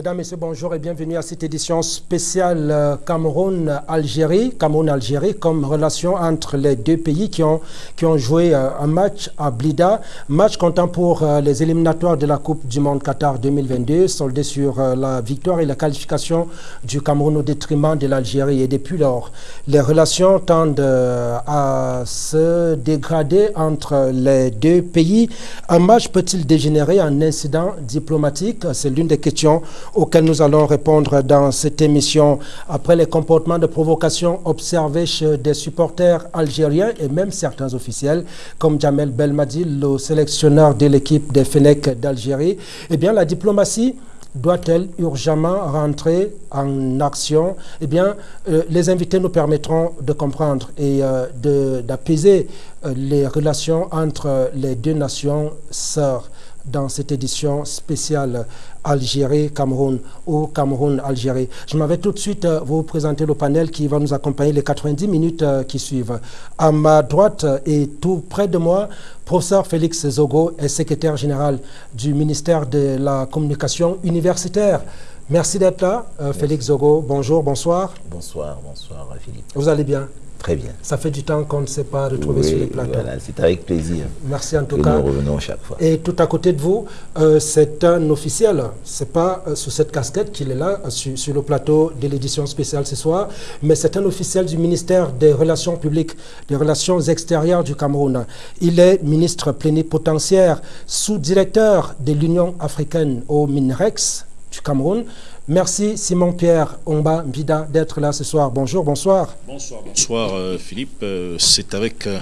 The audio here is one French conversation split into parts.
Mesdames, Messieurs, bonjour et bienvenue à cette édition spéciale euh, Cameroun-Algérie. Cameroun-Algérie comme relation entre les deux pays qui ont, qui ont joué euh, un match à Blida. Match comptant pour euh, les éliminatoires de la Coupe du Monde Qatar 2022, soldé sur la victoire et la qualification du Cameroun au détriment de l'Algérie. Et depuis lors, les relations tendent à se dégrader entre les deux pays. Un match peut-il dégénérer en incident diplomatique? C'est l'une des questions auxquelles nous allons répondre dans cette émission. Après les comportements de provocation observés chez des supporters algériens et même certains officiels, comme Jamel Belmadi, le sélectionneur de l'équipe des Fenech d'Algérie, eh bien la diplomatie doit-elle urgemment rentrer en action? Eh bien, euh, les invités nous permettront de comprendre et euh, d'apaiser euh, les relations entre les deux nations sœurs dans cette édition spéciale Algérie-Cameroun ou Cameroun-Algérie. Je m'avais tout de suite euh, vous présenter le panel qui va nous accompagner les 90 minutes euh, qui suivent. À ma droite et tout près de moi, professeur Félix Zogo est secrétaire général du ministère de la Communication universitaire. Merci d'être là, euh, Félix Zogo. Bonjour, bonsoir. Bonsoir, bonsoir Philippe. Vous allez bien? Très bien. Ça fait du temps qu'on ne s'est pas retrouvé sur les plateaux. Voilà, c'est avec plaisir. Merci en tout cas. Nous revenons chaque fois. Et tout à côté de vous, euh, c'est un officiel. C'est pas euh, sous cette casquette qu'il est là, euh, sur, le plateau de l'édition spéciale ce soir, mais c'est un officiel du ministère des Relations publiques, des Relations extérieures du Cameroun. Il est ministre plénipotentiaire, sous-directeur de l'Union africaine au MINREX du Cameroun. Merci Simon-Pierre Omba Mbida d'être là ce soir. Bonjour, bonsoir. Bonsoir, bonsoir euh, Philippe. Euh, c'est avec euh,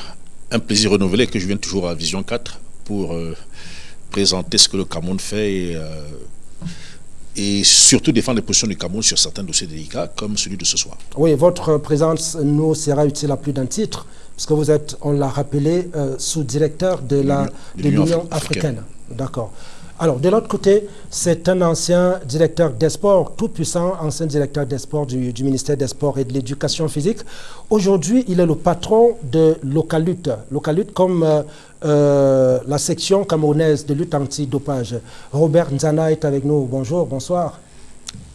un plaisir renouvelé que je viens toujours à Vision 4 pour présenter ce que le Cameroun fait et, et, surtout défendre les positions du Cameroun sur certains dossiers délicats comme celui de ce soir. Oui, votre présence nous sera utile à plus d'un titre parce que vous êtes, on l'a rappelé, sous-directeur de l'Union africaine. D'accord. Alors, de l'autre côté, c'est un ancien directeur des sports, tout puissant, ancien directeur des sports du, ministère des Sports et de l'Éducation physique. Aujourd'hui, il est le patron de Localut. Localut comme euh, euh, la section camerounaise de lutte anti-dopage. Robert Nzana est avec nous. Bonjour, bonsoir.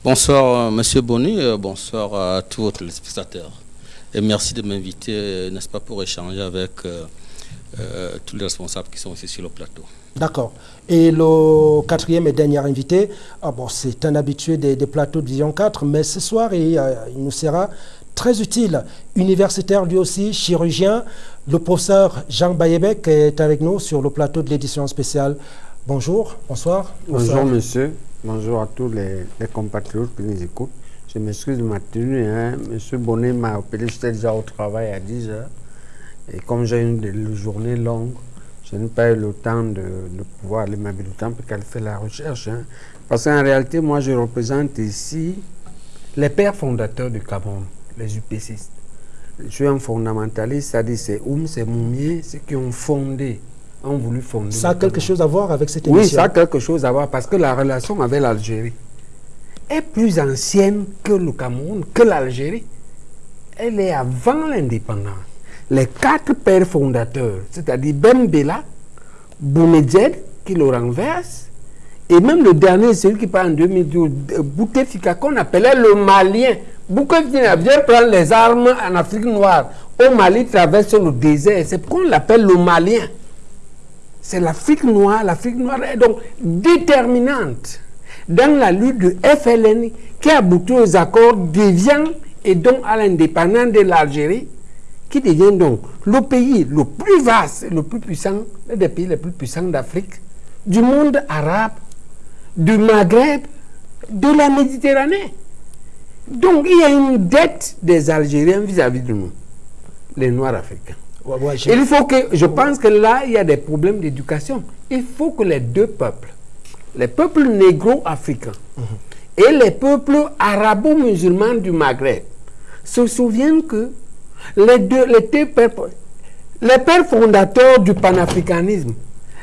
Bonsoir, euh, Monsieur Bonny. bonsoir à tous les spectateurs. Et merci de m'inviter, n'est-ce pas, pour échanger avec tous les responsables qui sont ici sur le plateau. D'accord. Et le quatrième et dernier invité, ah bon, c'est un habitué des, plateaux de Vision 4, mais ce soir, il, euh, il, nous sera très utile. Universitaire lui aussi, chirurgien, le professeur Jean Bayebek est avec nous sur le plateau de l'édition spéciale. Bonjour, bonsoir. Bonjour monsieur, bonjour à tous les, compatriotes qui nous écoutent. Je m'excuse de ma tenue, hein. monsieur Bonnet m'a appelé, j'étais déjà au travail à 10 heures. Et comme j'ai une journée longue, je n'ai pas eu le temps de, pouvoir aller m'habiller le temps pour qu'elle fait la recherche. Hein. Parce qu'en réalité, moi, je représente ici les pères fondateurs du Cameroun, les UPCistes. Je suis un fondamentaliste, c'est-à-dire c'est Oum, c'est Moumier, ceux qui ont fondé, ont voulu fonder. Ça a quelque chose à voir avec cette émission Oui, ça a quelque chose à voir parce que la relation avec l'Algérie est plus ancienne que le Cameroun, que l'Algérie. Elle est avant l'indépendance les quatre pères fondateurs, c'est-à-dire Bella, Boumedjed, qui le renverse, et même le dernier, celui qui parle en 2012, Boutefika, qu'on appelait le Malien. Boutefika vient prendre les armes en Afrique noire. Au Mali, traverse le désert. C'est pourquoi on l'appelle le Malien. C'est l'Afrique noire. L'Afrique noire est donc déterminante dans la lutte du FLN qui aboutit aux accords d'Evian et donc à l'indépendance de l'Algérie qui devient donc le pays le plus vaste, le plus puissant, l'un des pays les plus puissants d'Afrique, du monde arabe, du Maghreb, de la Méditerranée. Donc il y a une dette des Algériens vis-à-vis de nous, les Noirs africains. il faut que, je pense que là, il y a des problèmes d'éducation. Il faut que les deux peuples, les peuples négro-africains mhm. et les peuples arabo-musulmans du Maghreb, se souviennent que les deux, les pères, les pères fondateurs du panafricanisme,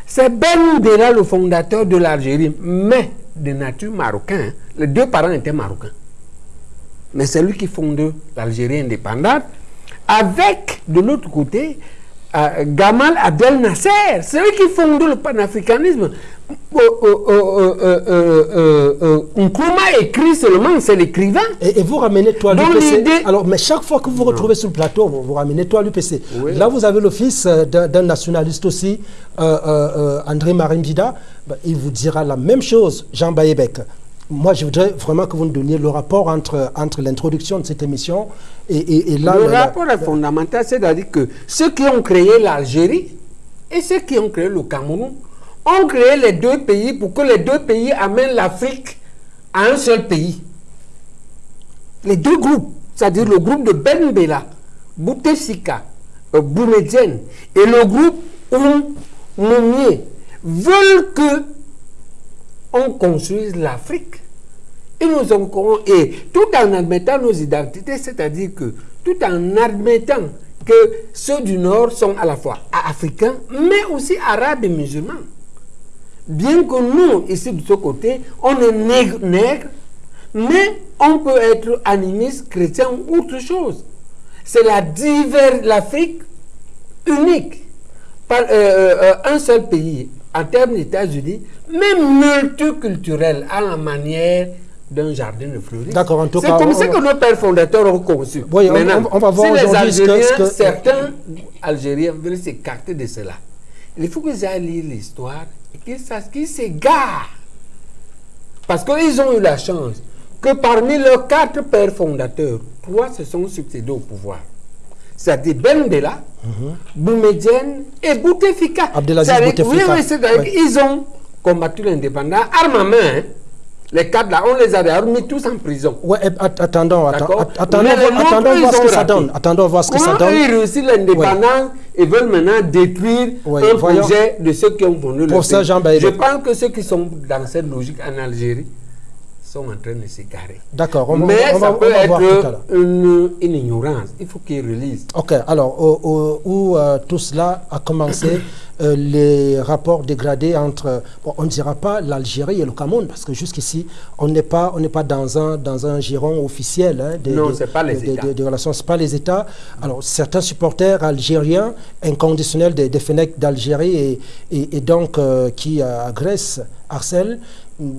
c'est Ben Bella le fondateur de l'Algérie, mais de nature marocaine. Les deux parents étaient marocains. Mais c'est lui qui fonde l'Algérie indépendante, avec, de l'autre côté, euh, Gamal Abdel Nasser, c'est lui qui fonde le panafricanisme. euh, euh, euh, euh, euh, Nkrumah écrit seulement, c'est l'écrivain. Et, et vous ramenez toi l'UPC. Alors, mais chaque fois que vous vous retrouvez sur le plateau, vous, vous ramenez toi l'UPC. Oui. Là, vous avez le fils d'un nationaliste aussi, euh, euh, euh, André Marimbida. Ben, il vous dira la même chose, Jean Bayebek. Moi, je voudrais vraiment que vous nous donniez le rapport entre, entre l'introduction de cette émission et, et, et là. le rapport est fondamental, c'est-à-dire que ceux qui ont créé l'Algérie et ceux qui ont créé le Cameroun ont créé les deux pays pour que les deux pays amènent l'Afrique à un seul pays. Les deux groupes, c'est-à-dire le groupe de Ben Bella, Bouteflika, euh, Boumedienne et le groupe Oum veulent que on construise l'Afrique. Et nous avons, et tout en admettant nos identités, c'est-à-dire que tout en admettant que ceux du Nord sont à la fois africains, mais aussi arabes et musulmans. Bien que nous, ici de ce côté, on est nègre, mais on peut être animiste, chrétien ou autre chose. C'est la divers, l'Afrique unique, par, euh, euh, un seul pays, en termes d'États-Unis, mais multiculturel, à la manière d'un jardin de fleuris. D'accord, en tout C'est cas, comme on ça que nos pères fondateurs ont conçu. Oui, Maintenant, on- on va voir si les aujourd'hui ce que- Algériens, ce que- certains Algériens veulent s'écarter de cela, il faut qu'ils aillent lire l'histoire et qu'ils sachent qu'ils s'égarent. Parce qu'ils ont eu la chance que parmi leurs quatre pères fondateurs, trois se sont succédés au pouvoir. C'est-à-dire Ben Bella, Boumedienne et Bouteflika. Mhm. Abdelaziz Bouteflika. Oui, oui, qu'ils ont combattu l'indépendance, armes à main. Les quatre là, on les a d'ailleurs mis tous en prison. Ouais, att- attendons, attendons, attendons voir ce que ça donne. Attendons voir ce que ça donne. ils réussissent l'indépendance et veulent maintenant détruire un projet de ceux qui ont fondé le Pour ça. Jean. Je pense que ceux qui sont dans cette logique en Algérie sont en train de s'égarer. D'accord, on Mais on va- ça on peut va à être une, une ignorance. Il faut qu'ils relisent. Ok, alors où euh, tout cela a commencé, euh, les rapports dégradés entre, bon, on ne dira pas l'Algérie et le Cameroun, parce que jusqu'ici, on n'est pas, on n'est pas dans un, dans un giron officiel hein, des, Non, des- c'est pas les des- États. des- des relations, c'est pas les États. Alors certains supporters algériens inconditionnels des, des d'Algérie et, et, et donc euh, qui agressent, harcèlent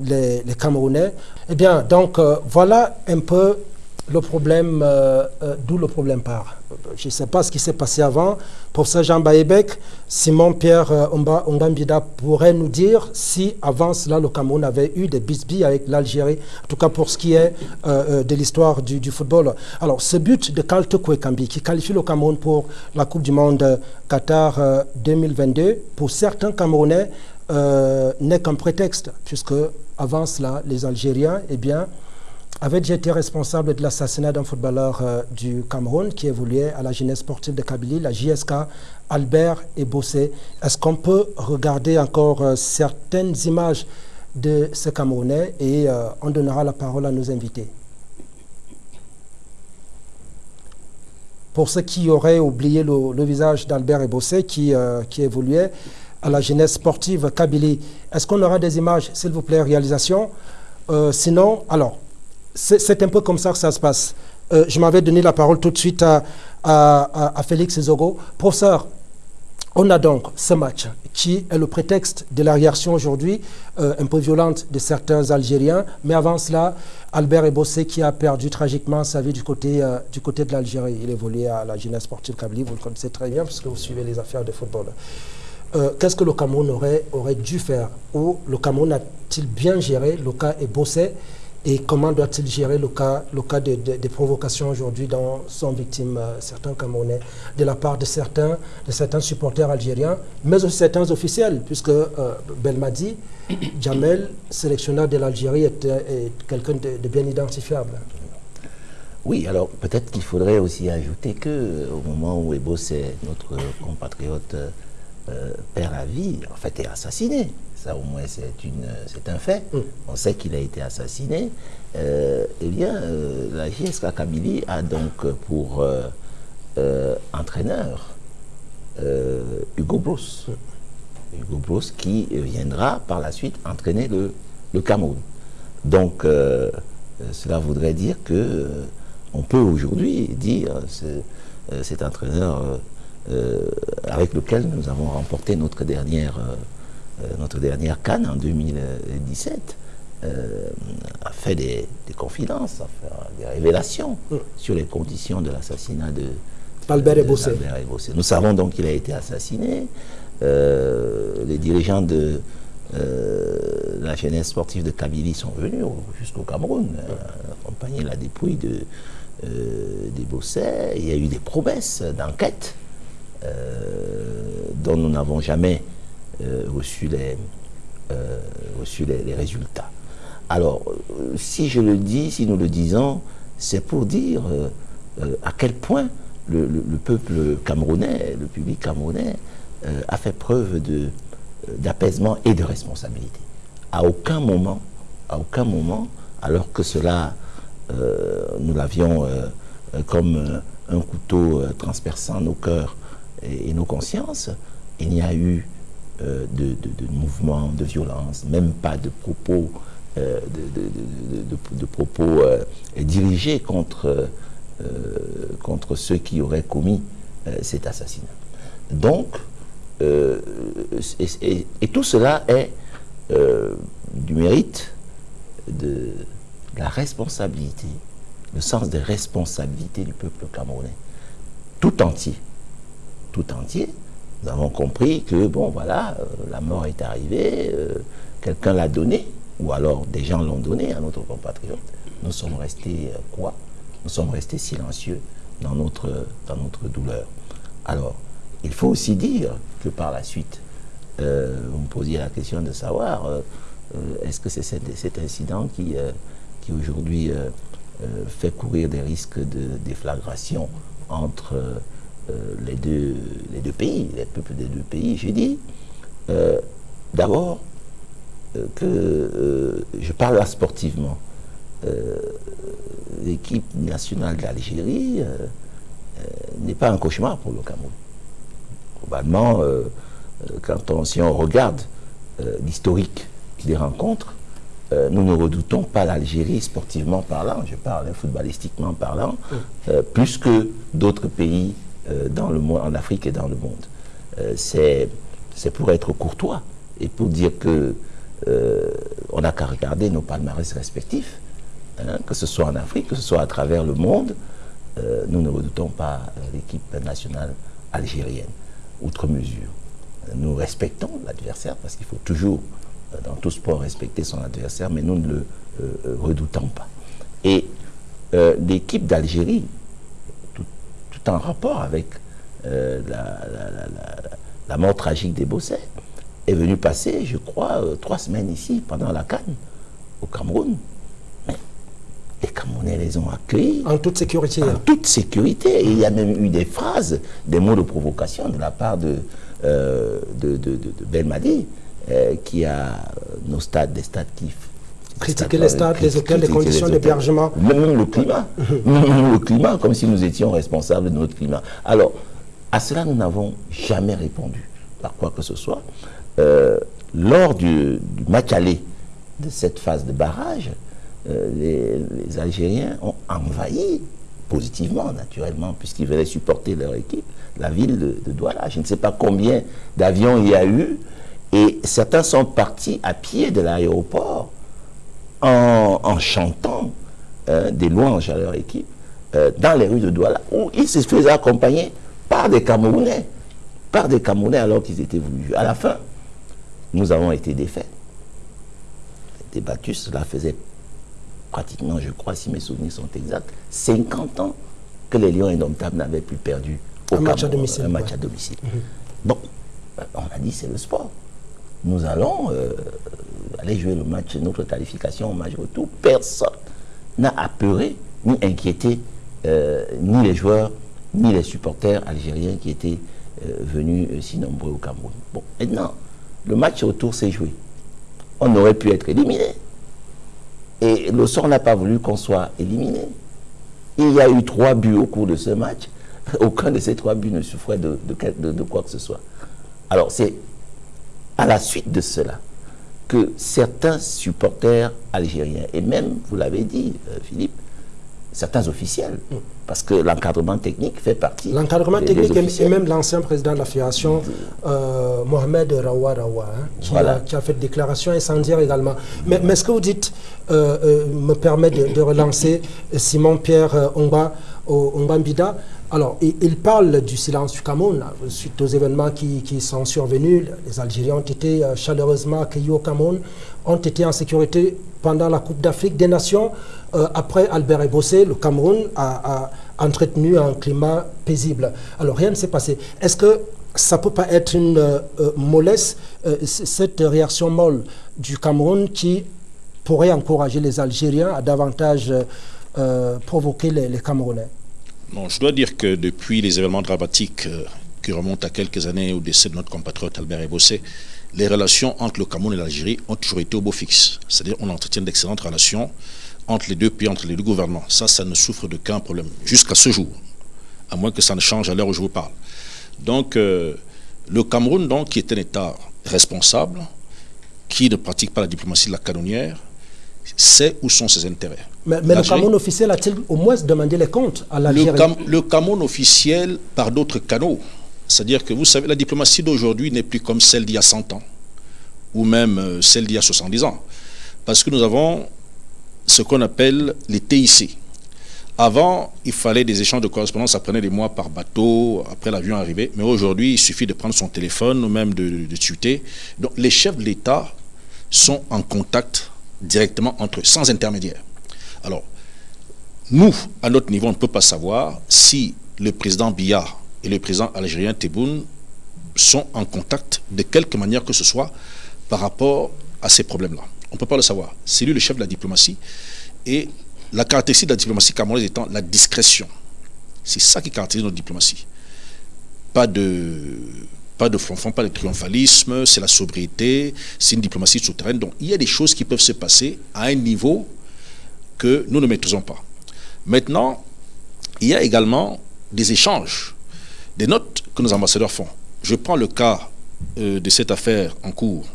les, Camerounais. Eh bien, donc euh, voilà un peu le problème, euh, euh, d'où le problème part. Je ne sais pas ce qui s'est passé avant. Professeur Jean Baïbek, Simon-Pierre euh, Omba- Ongambida pourrait nous dire si avant cela le Cameroun avait eu des bisbilles avec l'Algérie, en tout cas pour ce qui est euh, euh, de l'histoire du, du football. Alors, ce but de Kalte Kwekambi qui qualifie le Cameroun pour la Coupe du Monde euh, Qatar euh, 2022, pour certains Camerounais, euh, n'est qu'un prétexte, puisque avant cela, les Algériens, eh bien, déjà été responsable de l'assassinat d'un footballeur euh, du Cameroun qui évoluait à la jeunesse sportive de Kabylie, la JSK, Albert et Bossé. Est-ce qu'on peut regarder encore euh, certaines images de ce Camerounais et on donnera la parole à nos invités Pour ceux qui auraient oublié le, visage d'Albert et Bossé qui, qui évoluait à la jeunesse sportive Kabylie, est-ce qu'on aura des images, s'il vous plaît, réalisation? Euh, Sinon, alors, c'est un peu comme ça que ça se passe. Euh, je m'avais donné la parole tout de suite à, à- Félix Zogo. Professeur, on a donc ce match qui est le prétexte de la réaction aujourd'hui euh, un peu violente de certains Algériens. Mais avant cela, Albert Ebossé qui a perdu tragiquement sa vie du côté, du côté de l'Algérie. Il évoluait à la jeunesse sportive Kabylie, vous le connaissez très bien puisque vous suivez les affaires de football. Euh, Qu'est-ce que le Cameroun aurait, aurait dû faire Ou le Cameroun a-t-il bien géré le cas Ebossé et comment doit-il gérer le cas, le cas de- de- des provocations aujourd'hui dont sont victimes euh, certains Camerounais de la part de certains, de certains supporters algériens, mais aussi certains officiels, puisque euh, Belmadi, Jamel, sélectionneur de l'Algérie, est, est quelqu'un de, de bien identifiable. Oui, alors peut-être qu'il faudrait aussi ajouter que euh, au moment où Ebo, c'est notre compatriote, euh, perd la vie, en fait, est assassiné. Ça, au moins, c'est un fait. On sait qu'il a été assassiné. Euh, eh bien, euh, la JSK Kabylie a donc pour euh, entraîneur Hugo Bros. Hugo Bros qui viendra par la suite entraîner le, le Cameroun. Donc, cela voudrait dire que on peut aujourd'hui dire ce- cet entraîneur avec lequel nous avons remporté notre dernière euh, notre dernière canne en 2017, a fait des, confidences, a fait des révélations mm. sur les conditions de l'assassinat de Albert Ebossé. Nous savons donc qu'il a été assassiné. les dirigeants de la jeunesse sportive de Kabylie sont venus jusqu'au Cameroun, accompagner la dépouille de, des. Il y a eu des promesses d'enquête dont nous n'avons jamais reçu les, reçu les, résultats. Alors, euh, si je le dis, si nous le disons, c'est pour dire euh, euh, à quel point le, peuple camerounais, le public camerounais, a fait preuve d'apaisement et de responsabilité. À aucun moment, à aucun moment, alors que cela, nous l'avions comme un couteau transperçant nos cœurs et, nos consciences, il n'y a eu de, de, de mouvements de violence, même pas de propos euh, de, propos euh, dirigés contre, euh, contre ceux qui auraient commis cet assassinat. Donc, et, tout cela est du mérite de, la responsabilité, le sens des responsabilités du peuple camerounais, tout entier, tout entier. Nous avons compris que, bon, voilà, la mort est arrivée, quelqu'un l'a donné, ou alors des gens l'ont donné à notre compatriote, nous sommes restés euh, quoi? Nous sommes restés silencieux dans notre, dans notre douleur. Alors, il faut aussi dire que par la suite, euh, vous me posiez la question de savoir, euh, est-ce que c'est cet, incident qui, qui aujourd'hui fait courir des risques de déflagration entre les, deux, les deux pays, les peuples des deux pays J'ai dit, d'abord, euh, que euh, je parle là sportivement. Euh, l'équipe nationale d'Algérie n'est pas un cauchemar pour le Cameroun. Globalement, quand on, si on regarde l'historique des rencontres, nous ne redoutons pas l'Algérie sportivement parlant, je parle footballistiquement parlant, plus que d'autres pays dans le monde, en Afrique et dans le monde. C'est pour être courtois et pour dire que euh, on n'a qu'à regarder nos palmarès respectifs, hein, que ce soit en Afrique, que ce soit à travers le monde. Euh, nous ne redoutons pas l'équipe nationale algérienne, outre mesure. Nous respectons l'adversaire parce qu'il faut toujours, euh, dans tout sport, respecter son adversaire, mais nous ne le redoutons pas. Et l'équipe d'Algérie, en rapport avec la, mort tragique des Bossets, est venu passer, je crois, euh, trois semaines ici, pendant la Cannes, au Cameroun. Mais les Camerounais les ont accueillis. En toute sécurité. En hein. toute sécurité. Et il y a même eu des phrases, des mots de provocation de la part de, euh, de, de, Belmadi, euh, qui a nos stades, des stades qui critiquer les stades, les hôtels, les conditions d'hébergement. Même le climat. même le climat, comme si nous étions responsables de notre climat. Alors, à cela, nous n'avons jamais répondu par quoi que ce soit. Euh, lors du, match aller de cette phase de barrage, euh, les, Algériens ont envahi positivement, naturellement, puisqu'ils venaient supporter leur équipe, la ville de, Douala. Je ne sais pas combien d'avions il y a eu, et certains sont partis à pied de l'aéroport en, chantant euh, des louanges à leur équipe dans les rues de Douala, où ils se faisaient accompagner par des Camerounais, par des Camerounais alors qu'ils étaient voulus À la fin, nous avons été défaits. Débattus, cela faisait pratiquement, je crois, si mes souvenirs sont exacts, 50 ans que les Lions indomptables n'avaient plus perdu un match à domicile. Un match à domicile. Bon, on a dit c'est le sport. Nous allons euh, aller jouer le match, notre qualification au match retour. Personne n'a apeuré ni inquiété euh, ni les joueurs, ni les supporters algériens qui étaient euh, venus si nombreux au Cameroun. Bon, maintenant, le match autour s'est joué. On aurait pu être éliminé. Et le sort n'a pas voulu qu'on soit éliminé. Il y a eu trois buts au cours de ce match. Aucun de ces trois buts ne souffrait de, quoi que ce soit. Alors c'est à la suite de cela que certains supporters algériens, et même, vous l'avez dit, euh, Philippe, certains officiels, parce que l'encadrement technique fait partie. L'encadrement technique des et- même l'ancien président de la fédération, euh, Mohamed Rawa Rawa, hein, qui, Voilà. a, qui a fait des déclarations incendiaires également. Mais, mais ce que vous dites euh, euh, me permet de, de relancer Simon-Pierre Ongba, Ongbambida. Alors, il, parle du silence du Cameroun, suite aux événements qui, sont survenus. Les Algériens ont été euh, chaleureusement accueillis au Cameroun, ont été en sécurité pendant la Coupe d'Afrique des Nations. Euh, après Albert Ebossé, le Cameroun a, entretenu un climat paisible. Alors, rien ne s'est passé. Est-ce que ça ne peut pas être une euh, mollesse, cette réaction molle du Cameroun qui pourrait encourager les Algériens à davantage provoquer les Camerounais? Non, je dois dire que depuis les événements dramatiques euh, qui remontent à quelques années au décès de notre compatriote Albert Ebossé, les relations entre le Cameroun et l'Algérie ont toujours été au beau fixe. C'est-à-dire on entretient d'excellentes relations entre les deux pays, entre les deux gouvernements. Ça, ça ne souffre d'aucun problème, jusqu'à ce jour, à moins que ça ne change à l'heure où je vous parle. Donc, euh, le Cameroun, donc, qui est un État responsable, qui ne pratique pas la diplomatie de la canonnière, sait où sont ses intérêts. Mais, mais le Cameroun officiel a-t-il au moins demandé les comptes à le, l'Algérie Cam- le Cameroun officiel par d'autres canaux. C'est-à-dire que vous savez, la diplomatie d'aujourd'hui n'est plus comme celle d'il y a 100 ans, ou même euh, celle d'il y a 70 ans. Parce que nous avons ce qu'on appelle les TIC. Avant, il fallait des échanges de correspondance, ça prenait des mois par bateau, après l'avion arrivait. Mais aujourd'hui, il suffit de prendre son téléphone ou même de, de tuter. Donc les chefs de l'État sont en contact directement entre eux, sans intermédiaire. Alors, nous, à notre niveau, on ne peut pas savoir si le président Biya et le président algérien Tebboune sont en contact de quelque manière que ce soit par rapport à ces problèmes-là. On ne peut pas le savoir. C'est lui le chef de la diplomatie. Et la caractéristique de la diplomatie camerounaise étant la discrétion. C'est ça qui caractérise notre diplomatie. Pas de, pas de pas de triomphalisme, c'est la sobriété, c'est une diplomatie souterraine. Donc il y a des choses qui peuvent se passer à un niveau que nous ne maîtrisons pas. Maintenant, il y a également des échanges, des notes que nos ambassadeurs font. Je prends le cas euh, de cette affaire en cours.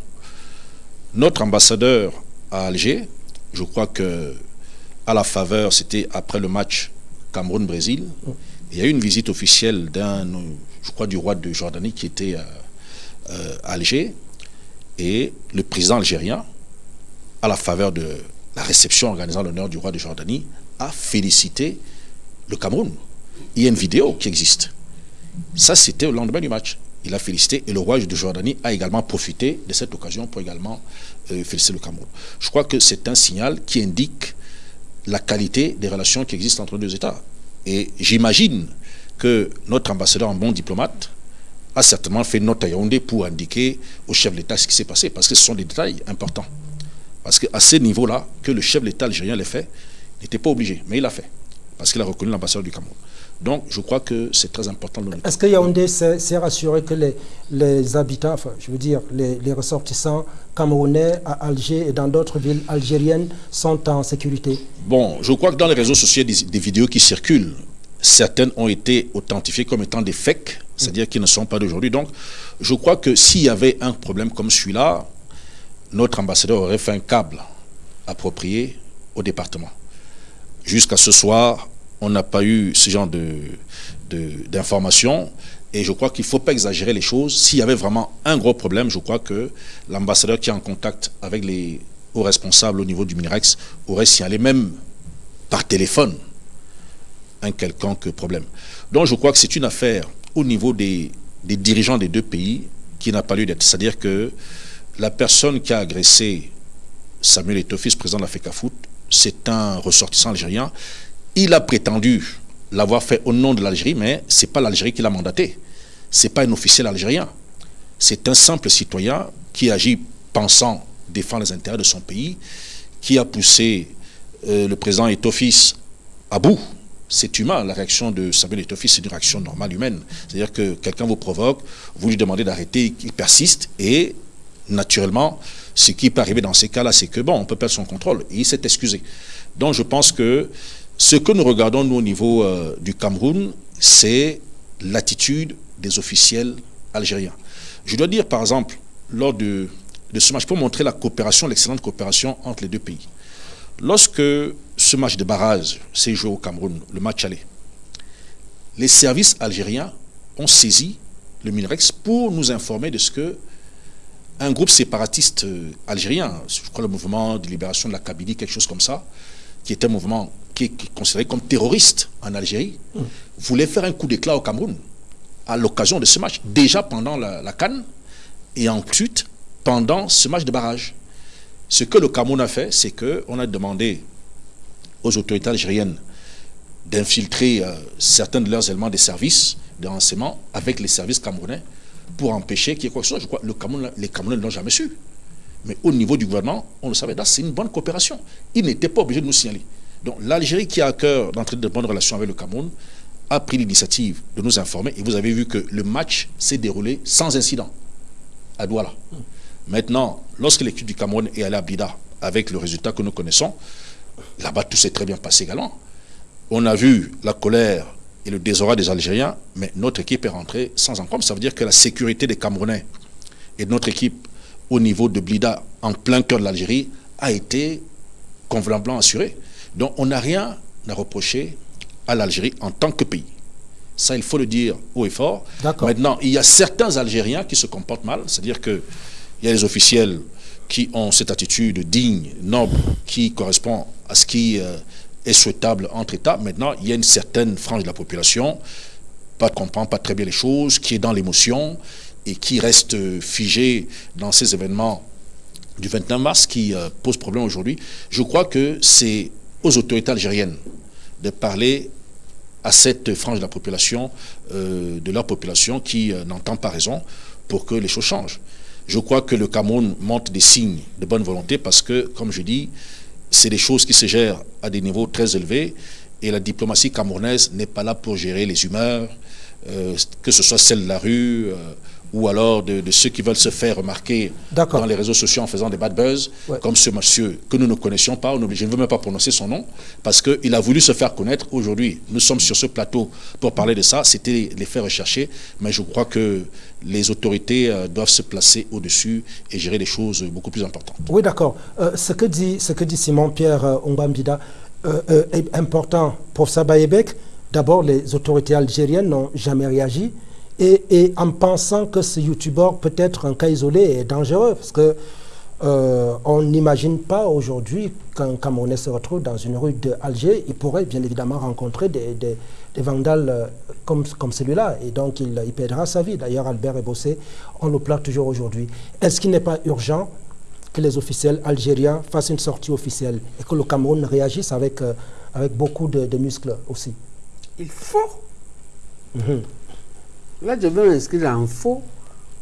Notre ambassadeur à Alger, je crois que à la faveur, c'était après le match Cameroun-Brésil, il y a eu une visite officielle d'un, je crois, du roi de Jordanie qui était euh, euh, à Alger, et le président algérien, à la faveur de la réception organisant l'honneur du roi de Jordanie, a félicité le Cameroun. Il y a une vidéo qui existe. Ça, c'était au lendemain du match. Il a félicité et le roi de Jordanie a également profité de cette occasion pour également euh, féliciter le Cameroun. Je crois que c'est un signal qui indique la qualité des relations qui existent entre deux États. Et j'imagine que notre ambassadeur en bon diplomate a certainement fait note à Yaoundé pour indiquer au chef de l'État ce qui s'est passé, parce que ce sont des détails importants. Parce qu'à ce niveau-là, que le chef de l'État algérien l'ait fait, il n'était pas obligé, mais il l'a fait, parce qu'il a reconnu l'ambassadeur du Cameroun. Donc, je crois que c'est très important. Est-ce que Yaoundé s'est rassuré que les, les habitants, enfin, je veux dire, les, les ressortissants camerounais à Alger et dans d'autres villes algériennes sont en sécurité? Bon, je crois que dans les réseaux sociaux, des vidéos qui circulent. Certaines ont été authentifiées comme étant des fakes, c'est-à-dire qui ne sont pas d'aujourd'hui. Donc, je crois que s'il y avait un problème comme celui-là, notre ambassadeur aurait fait un câble approprié au département. Jusqu'à ce soir, on n'a pas eu ce genre de, de- d'informations. Et je crois qu'il ne faut pas exagérer les choses. S'il y avait vraiment un gros problème, je crois que l'ambassadeur qui est en contact avec les hauts responsables au niveau du Minirex aurait signalé même par téléphone un quelconque problème. Donc je crois que c'est une affaire au niveau des, des dirigeants des deux pays qui n'a pas lieu d'être. C'est-à-dire que la personne qui a agressé Samuel Etofis, président de la FECAFOOT, c'est un ressortissant algérien. Il a prétendu l'avoir fait au nom de l'Algérie, mais ce n'est pas l'Algérie qui l'a mandaté. Ce n'est pas un officiel algérien. C'est un simple citoyen qui agit pensant défendre les intérêts de son pays, qui a poussé euh, le président Etofis à bout. C'est humain, la réaction de Samuel Etofis, c'est une réaction normale humaine. C'est-à-dire que quelqu'un vous provoque, vous lui demandez d'arrêter, il persiste, et naturellement, ce qui peut arriver dans ces cas-là, c'est que, bon, on peut perdre son contrôle, et il s'est excusé. Donc je pense que ce que nous regardons, nous, au niveau euh, du Cameroun, c'est l'attitude des officiels algériens. Je dois dire, par exemple, lors de, ce match, pour montrer la coopération, l'excellente coopération entre les deux pays. Lorsque ce match de barrage s'est joué au Cameroun, le match aller, les services algériens ont saisi le Minerex pour nous informer de ce que un groupe séparatiste euh, algérien, je crois le mouvement de libération de la Kabylie, quelque chose comme ça, qui était un mouvement qui est considéré comme terroriste en Algérie, voulait faire un coup d'éclat au Cameroun à l'occasion de ce match, déjà pendant la, la Cannes et ensuite pendant ce match de barrage. Ce que le Cameroun a fait, c'est qu'on a demandé aux autorités algériennes d'infiltrer euh, certains de leurs éléments des services de renseignement avec les services camerounais pour empêcher qu'il y ait quoi que ce soit. Je crois que le Cameroun, les Camerounais ne l'ont jamais su. Mais au niveau du gouvernement, on le savait. C'est une bonne coopération. Ils n'étaient pas obligés de nous signaler. Donc l'Algérie, qui a à cœur d'entrer de bonnes relations avec le Cameroun, a pris l'initiative de nous informer. Et vous avez vu que le match s'est déroulé sans incident à Douala. Maintenant, lorsque l'équipe du Cameroun est allée à Bida avec le résultat que nous connaissons, là-bas tout s'est très bien passé également. On a vu la colère et le désordre des Algériens, mais notre équipe est rentrée sans encombre. Ça veut dire que la sécurité des Camerounais et de notre équipe au niveau de Blida, en plein cœur de l'Algérie, a été convenablement assurée. Donc on n'a rien à reprocher à l'Algérie en tant que pays. Ça, il faut le dire haut et fort. Maintenant, il y a certains Algériens qui se comportent mal, c'est-à-dire qu'il y a des officiels qui ont cette attitude digne, noble, qui correspond à ce qui euh, est souhaitable entre États. Maintenant, il y a une certaine frange de la population, pas comprend pas très bien les choses, qui est dans l'émotion et qui reste figée dans ces événements du 29 mars qui euh, posent problème aujourd'hui. Je crois que c'est aux autorités algériennes de parler à cette frange de la population, euh, de leur population qui euh, n'entend pas raison pour que les choses changent. Je crois que le Cameroun montre des signes de bonne volonté parce que, comme je dis, c'est des choses qui se gèrent à des niveaux très élevés et la diplomatie camerounaise n'est pas là pour gérer les humeurs, euh, que ce soit celle de la rue ou alors de, ceux qui veulent se faire remarquer dans les réseaux sociaux en faisant des bad buzz, comme ce monsieur que nous ne connaissions pas, je ne veux même pas prononcer son nom, parce qu'il a voulu se faire connaître. Aujourd'hui, nous sommes sur ce plateau pour parler de ça, c'était les faire rechercher, mais je crois que les autorités euh, doivent se placer au-dessus et gérer des choses beaucoup plus importantes. Oui, d'accord. Euh, ce, que dit, ce que dit Simon-Pierre euh, est important. pour Sabayebek, d'abord, les autorités algériennes n'ont jamais réagi et, en pensant que ce youtubeur peut être un cas isolé et dangereux, parce que euh, on n'imagine pas aujourd'hui qu'un Camerounais se retrouve dans une rue d'Alger, il pourrait bien évidemment rencontrer des, des, vandales euh, comme, comme celui-là, et donc il, il, perdra sa vie. D'ailleurs, Albert Ebossé, on le plaint toujours aujourd'hui. Est-ce qu'il n'est pas urgent que les officiels algériens fassent une sortie officielle et que le Cameroun réagisse avec, euh, avec beaucoup de, muscles aussi? Il faut. Mhm. Là, je veux m'inscrire en faux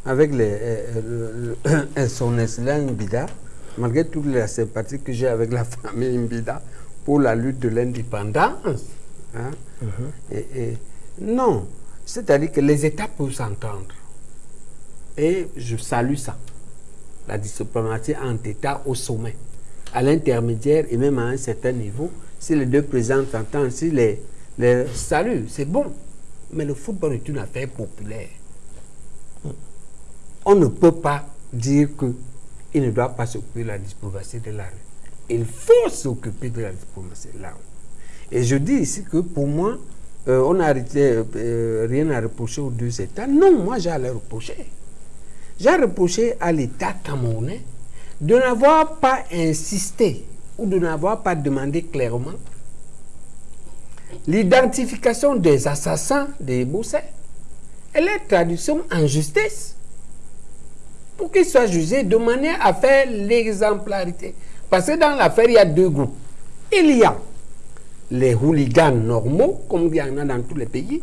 avec les, euh, euh, son excellent Mbida, malgré toute la sympathie que j'ai avec la famille Mbida pour la lutte de l'indépendance. Hein. Mhm. et, non, c'est-à-dire que les États peuvent s'entendre. Et je salue ça. La diplomatie entre États au sommet, à l'intermédiaire et même à un certain niveau. Si les deux présidents s'entendent, si les, les saluent, c'est bon. Mais le football est une affaire populaire. On ne peut pas dire qu'il ne doit pas s'occuper de la diplomatie de la rue. Il faut s'occuper de la diplomatie de la rue. Et je dis ici que pour moi, euh, on n'a euh, rien à reprocher aux deux États. Non, moi j'ai à les reprocher. J'ai reproché à l'État camerounais de n'avoir pas insisté ou de n'avoir pas demandé clairement l'identification des assassins des Boussets et leur traduction en justice pour qu'ils soient jugés de manière à faire l'exemplarité. Parce que dans l'affaire, il y a deux groupes. Il y a les hooligans normaux, comme il y en a dans tous les pays,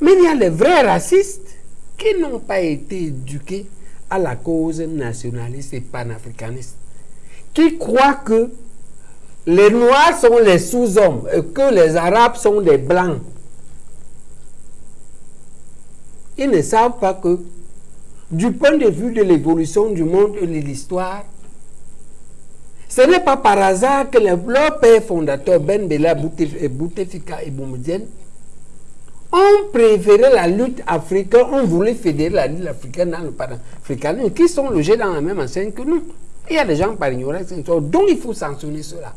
mais il y a les vrais racistes qui n'ont pas été éduqués à la cause nationaliste et panafricaniste, qui croient que les Noirs sont les sous-hommes et que les Arabes sont des Blancs. Ils ne savent pas que, du point de vue de l'évolution du monde et de l'histoire, ce n'est pas par hasard que les, leur père fondateur, Ben Bella Boutefika et Boumedienne, ont préféré la lutte africaine, ont voulu fédérer la lutte africaine dans le panafricanisme, qui sont logés dans la même enseigne que nous. Il y a des gens par ignorance, donc il faut sanctionner cela.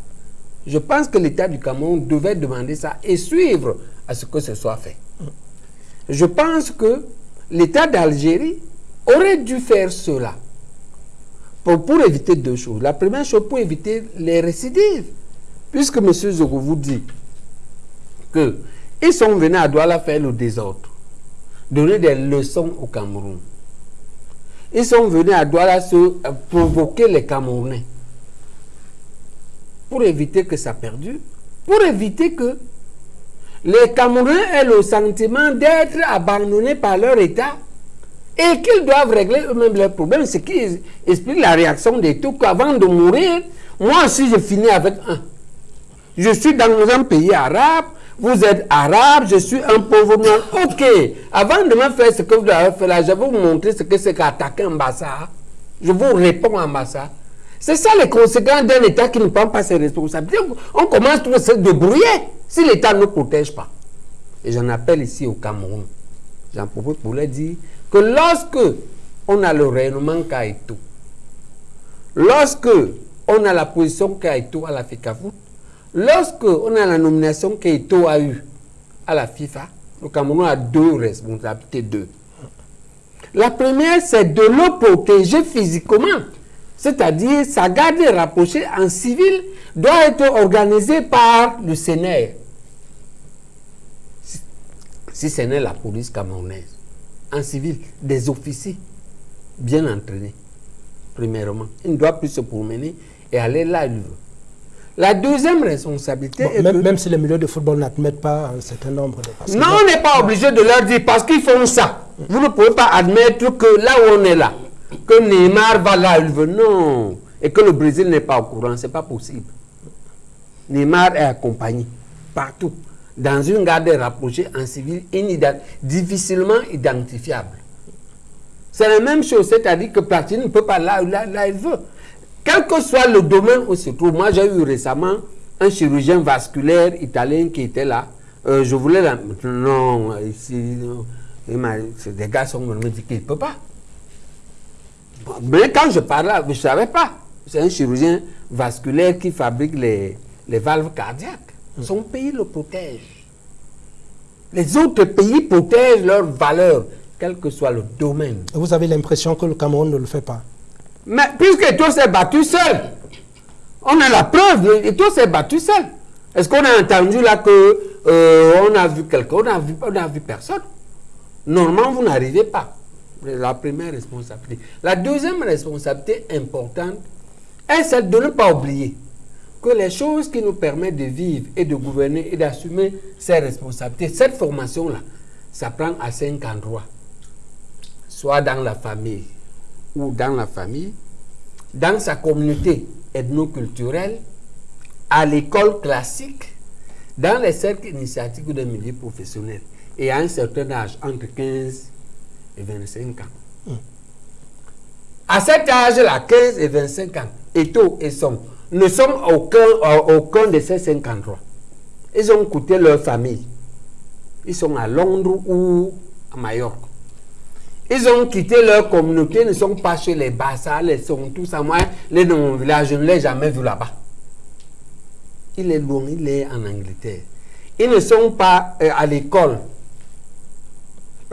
Je pense que l'État du Cameroun devait demander ça et suivre à ce que ce soit fait. Je pense que l'État d'Algérie aurait dû faire cela pour, éviter deux choses. La première chose, pour éviter les récidives. Puisque M. Zogo vous dit qu'ils sont venus à Douala faire le désordre, donner des leçons au Cameroun. Ils sont venus à Douala se provoquer les Camerounais pour éviter que ça perdure, pour éviter que les Camerounais aient le sentiment d'être abandonnés par leur État et qu'ils doivent régler eux-mêmes leurs problèmes, ce qui explique la réaction des tout qu'avant de mourir, moi aussi je finis avec un. Je suis dans un pays arabe, vous êtes arabe, je suis un pauvre noir. Ok, avant de me faire ce que vous avez fait là, je vais vous montrer ce que c'est qu'attaquer un Bassa. Je vous réponds en Bassa. C'est ça les conséquences d'un État qui ne prend pas ses responsabilités. On commence tout à se débrouiller si l'État ne protège pas. Et j'en appelle ici au Cameroun. J'en profite pour leur dire que lorsque on a le rayonnement Kaito, lorsque on a la position Kaito à la FICAFOOT, Lorsque on a la nomination qu'Eto a eue à la FIFA, le Cameroun a deux responsabilités. Deux. La première, c'est de le protéger physiquement. C'est-à-dire, sa garde rapprochée en civil doit être organisée par le Sénat. Si ce n'est la police camerounaise, en civil, des officiers bien entraînés, premièrement. Il ne doit plus se promener et aller là où il veut. La deuxième responsabilité est même, même, si les milieux de football n'admettent pas un certain nombre de personnes. Non, on n'est pas obligé de leur dire parce qu'ils font ça. Vous ne pouvez pas admettre que là où on est là, que Neymar va là il veut. Non. Et que le Brésil n'est pas au courant. Ce n'est pas possible. Neymar est accompagné partout. Dans une garde rapprochée en civil difficilement identifiable. C'est la même chose, c'est-à-dire que Platini ne peut pas là là, là il veut. Quel que soit le domaine où se trouve, moi j'ai eu récemment un chirurgien vasculaire italien qui était là. Euh, je voulais la... Non, ici, des gars sont me dit qu'il ne peut pas. Mais quand je parlais, je ne savais pas. C'est un chirurgien vasculaire qui fabrique les, les valves cardiaques. Son pays le protège. Les autres pays protègent leurs valeurs, quel que soit le domaine. Vous avez l'impression que le Cameroun ne le fait pas mais puisque tout s'est battu seul, on a la preuve, et tout s'est battu seul. Est-ce qu'on a entendu là que euh, on a vu quelqu'un, on a vu, on a vu personne? Normalement, vous n'arrivez pas. La première responsabilité. La deuxième responsabilité importante est celle de ne pas oublier que les choses qui nous permettent de vivre et de gouverner et d'assumer ces responsabilités, cette formation-là, ça prend à cinq endroits. Soit dans la famille, ou dans la famille, dans sa communauté ethno-culturelle, à l'école classique, dans les cercles initiatiques des milieux professionnels et à un certain âge, entre 15 et 25 ans. Hmm. À cet âge-là, 15 et 25 ans, Eto et Son ne sont aucun, aucun de ces cinq endroits. Ils ont coûté leur famille. Ils sont à Londres ou à Majorque. Ils ont quitté leur communauté, ne sont pas chez les Bassa, les sont tous à moi. Les de mon village, je ne l'ai jamais vu là-bas. Il est loin, il est en Angleterre. Ils ne sont pas euh, à l'école.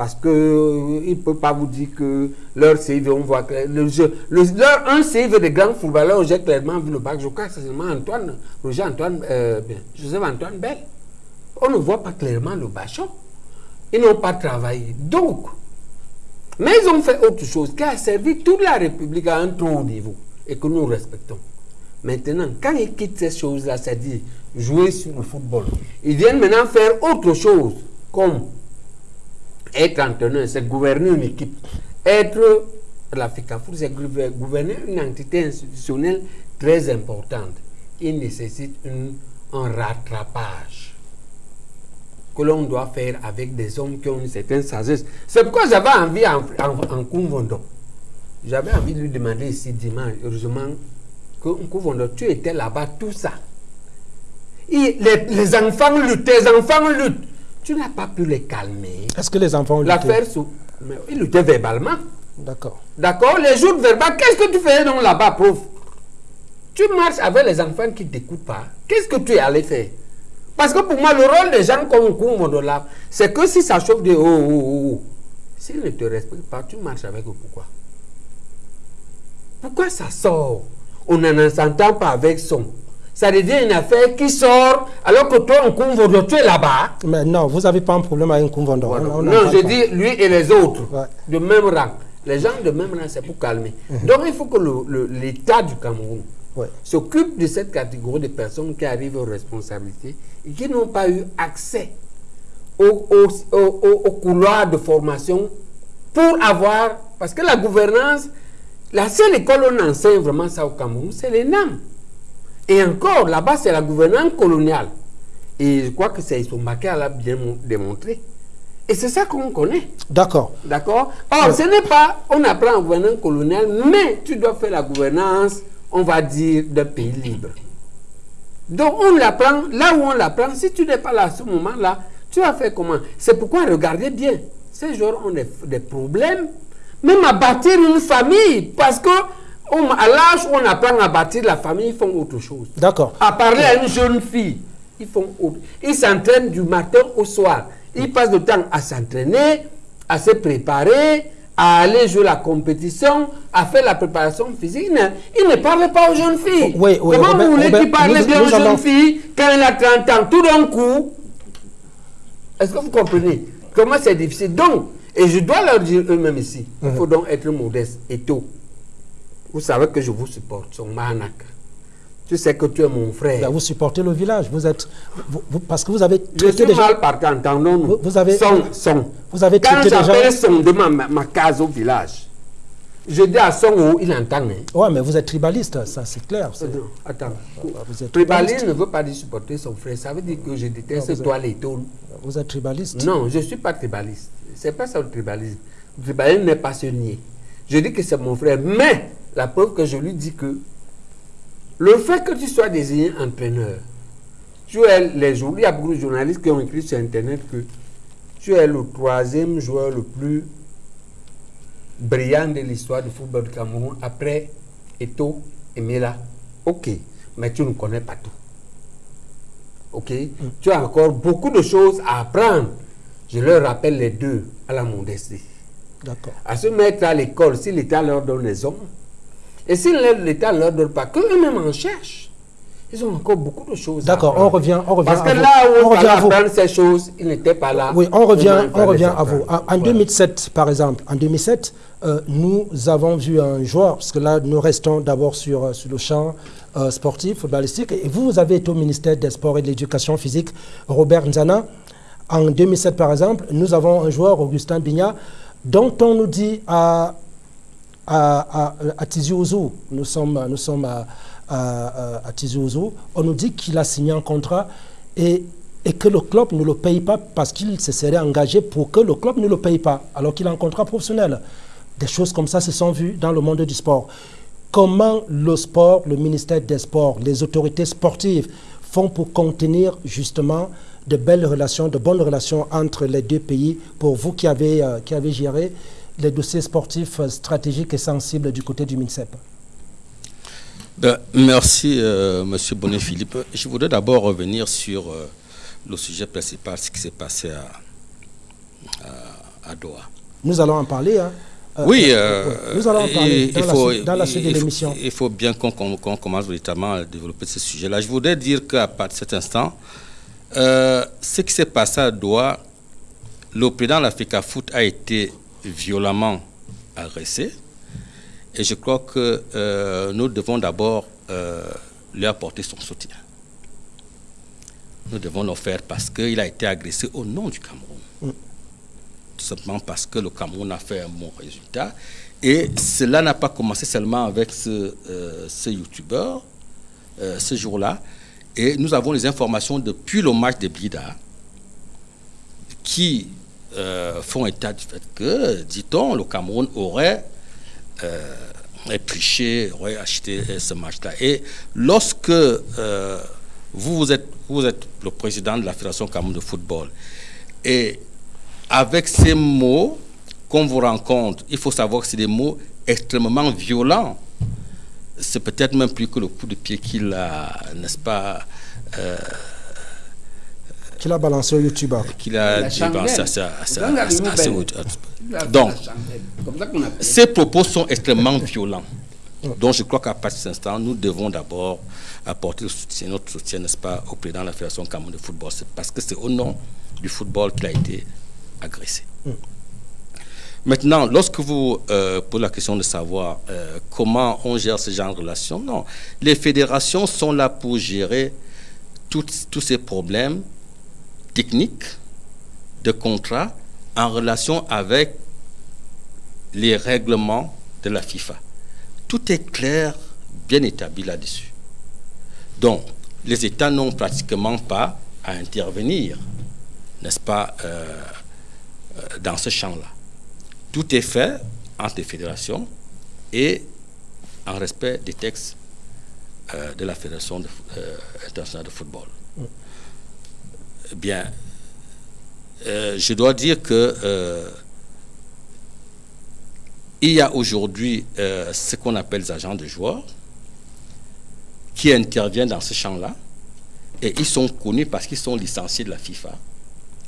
Parce que euh, ne peut pas vous dire que leur CV, on voit que le jeu, leur, un CV de grand footballeur, j'ai clairement vu le bac. Je crois que c'est seulement Antoine, Roger Antoine, euh, Joseph Antoine Bell. On ne voit pas clairement le bachon. Ils n'ont pas travaillé. Donc, mais ils ont fait autre chose qui a servi toute la République à un trop haut niveau et que nous respectons. Maintenant, quand ils quittent ces choses-là, c'est-à-dire jouer sur le football, ils viennent maintenant faire autre chose, comme être entraîneur, c'est gouverner une équipe. Être la FICAFOUR, c'est gouverner une entité institutionnelle très importante. Il nécessite un rattrapage que l'on doit faire avec des hommes qui ont une certaine sagesse. C'est pourquoi j'avais envie en, en, J'avais envie de lui demander ici dimanche, heureusement, que Kouvondo, tu étais là-bas, tout ça. les, les, enfants luttent, les enfants luttent. Tu n'as pas pu les calmer. Est-ce que les enfants ont L'affaire sous. Ils luttaient verbalement. D'accord. D'accord Les jours verbaux, qu'est-ce que tu faisais donc là-bas, pauvre? Tu marches avec les enfants qui ne t'écoutent pas. Qu'est-ce que tu es allé faire? Parce que pour moi, le rôle des gens comme Koumoudola, c'est que si ça chauffe de oh, oh, oh, oh. S'ils ne te respectent pas, tu marches avec eux. Pourquoi? Pourquoi ça sort? On n'en s'entend pas avec son. Ça devient une affaire qui sort alors que toi, en Koumoudo, tu es là-bas. Mais non, vous n'avez pas un problème avec Koumvondo. Voilà. On- on non, je dis lui et les autres, Ouais. de même rang. Les gens de même rang, c'est pour calmer. Donc il faut que l'État du Cameroun Ouais. s'occupe de cette catégorie de personnes qui arrivent aux responsabilités et qui n'ont pas eu accès au, au, au- couloir de formation pour avoir... Parce que la gouvernance, la seule école où on enseigne vraiment ça au Cameroun, c'est l'ENAM. Et encore, là-bas, c'est la gouvernance coloniale. Et je crois que c'est Issombake l'a bien mon- démontré. Et c'est ça qu'on connaît. D'accord. D'accord Or, ce n'est pas, on apprend en gouvernance coloniale, mais tu dois faire la gouvernance, on va dire, d'un pays libre. Donc, on l'apprend, là où on l'apprend, si tu n'es pas là à ce moment-là, tu vas faire comment? C'est pourquoi, regardez bien, ces gens ont des, des problèmes, même à bâtir une famille, parce que on- à l'âge où on apprend à bâtir la famille, ils font autre chose. D'accord. À parler à une jeune fille, ils font autre. Ils s'entraînent du matin au soir. Ils passent le temps à s'entraîner, à se préparer, à aller jouer la compétition, à faire la préparation physique. Ils ne, parlent pas aux jeunes filles. Oui, oui, Comment Robert- vous voulez qu'ils parlent nous- bien aux jeunes filles quand elle a 30 ans, tout d'un coup Est-ce que vous comprenez Comment c'est difficile? Donc, et je dois leur dire eux-mêmes ici, il faut donc être modeste et tôt. Vous savez que je vous supporte, son manak. Tu sais que tu es mon frère. Ben, vous supportez le village. Vous êtes, vous- vous- parce que vous avez Je suis gens. mal partant, entendons-nous. Vous- vous avez- Son, son. vous avez Quand j'appelle son de ma, ma, case au village, je dis à son où il entend. hein. Ouais, mais vous êtes tribaliste, ça c'est clair. Non, attends. vous êtes tribaliste. ne veut pas dire supporter son frère. Ça veut dire que je déteste Non, toi les taunes. Vous êtes tribaliste. Non, je ne suis pas tribaliste. C'est pas ça le tribalisme. Le tribalisme n'est pas se nier. Je dis que c'est mon frère. Mais la preuve que je lui dis que le fait que tu sois désigné entraîneur, tu es les jour- il y a beaucoup de journalistes qui ont écrit sur Internet que tu es le troisième joueur le plus brillant de l'histoire du football du Cameroun après Eto et Mela. Ok, mais tu ne connais pas tout. Ok Tu as encore beaucoup de choses à apprendre. Je leur rappelle les deux à la modestie. À se mettre à l'école, si l'État leur donne les hommes, et si l'État ne leur donne pas, qu'eux-mêmes en cherchent. Ils ont encore beaucoup de choses à D'accord, on revient, on revient Parce que là où On on, revient fallait à vous. apprendre ces choses, ils n'étaient pas là. Oui, on revient, on revient à vous. en 2007, par exemple, en 2007, euh, nous avons vu un joueur, parce que là, nous restons d'abord sur, euh, sur le champ euh, sportif, footballistique, et vous, vous avez été au ministère des Sports et de l'Éducation physique, Robert Nzana. En 2007, par exemple, nous avons un joueur, Augustin Bigna, dont on nous dit à, à, Tizi Ouzou, nous sommes, nous sommes à- à Tizi Ouzou, on nous dit qu'il a signé un contrat et, et que le club ne le paye pas parce qu'il se serait engagé pour que le club ne le paye pas, alors qu'il a un contrat professionnel. Des choses comme ça se sont vues dans le monde du sport. Comment le sport, le ministère des Sports, les autorités sportives font pour contenir justement de belles relations, de bonnes relations entre les deux pays pour vous qui avez, euh, qui avez géré les dossiers sportifs euh, stratégiques et sensibles du côté du MINSEP Ben, merci, euh, Monsieur Bonnet-Philippe. Je voudrais d'abord revenir sur euh, le sujet principal, ce qui s'est passé à, à, à Doha. Nous allons en parler. hein. Euh, oui, nous allons en parler dans, la, suite- dans la suite de l'émission. Il faut bien qu'on qu'on commence véritablement à développer ce sujet-là. Je voudrais dire qu'à partir de cet instant, euh, ce qui s'est passé à Doha, le président de l'Africa Foot a été violemment agressé. Et je crois que euh, nous devons d'abord euh, lui apporter son soutien. Nous devons le faire parce qu'il a été agressé au nom du Cameroun. Tout simplement parce que le Cameroun a fait un bon résultat. Et cela n'a pas commencé seulement avec ce, euh, ce youtubeur, ce jour-là. Et nous avons les informations depuis le match de Blida qui euh, font état du fait que, dit-on, le Cameroun aurait euh, épluché, aurait acheté euh, ce match-là. Et lorsque euh, vous, vous, êtes, vous êtes le président de la Fédération Cameroun de football, et avec ces mots qu'on vous rencontre, il faut savoir que c'est des mots extrêmement violents. C'est peut-être même plus que le coup de pied qu'il a, n'est-ce pas, euh, Qu'il a balancé au YouTuber. qu'il a Il a fait Donc. Ces propos sont extrêmement violents. Donc je crois qu'à partir de cet instant, nous devons d'abord apporter le soutien, notre soutien, n'est-ce pas, au président de la Fédération Cameroun de football. C'est parce que c'est au nom du football qu'il a été agressé. Maintenant, lorsque vous euh, posez la question de savoir euh, comment on gère ce genre de relations, non. Les fédérations sont là pour gérer tous ces problèmes techniques de contrat en relation avec les règlements de la FIFA. Tout est clair, bien établi là-dessus. Donc, les États n'ont pratiquement pas à intervenir, n'est-ce pas, euh, dans ce champ-là. Tout est fait entre les fédérations et en respect des textes euh, de la Fédération de- euh, internationale de football. Bien, euh, je dois dire que il y a aujourd'hui ce qu'on appelle les agents de joueurs qui interviennent dans ce champ-là et ils sont connus parce qu'ils sont licenciés de la FIFA.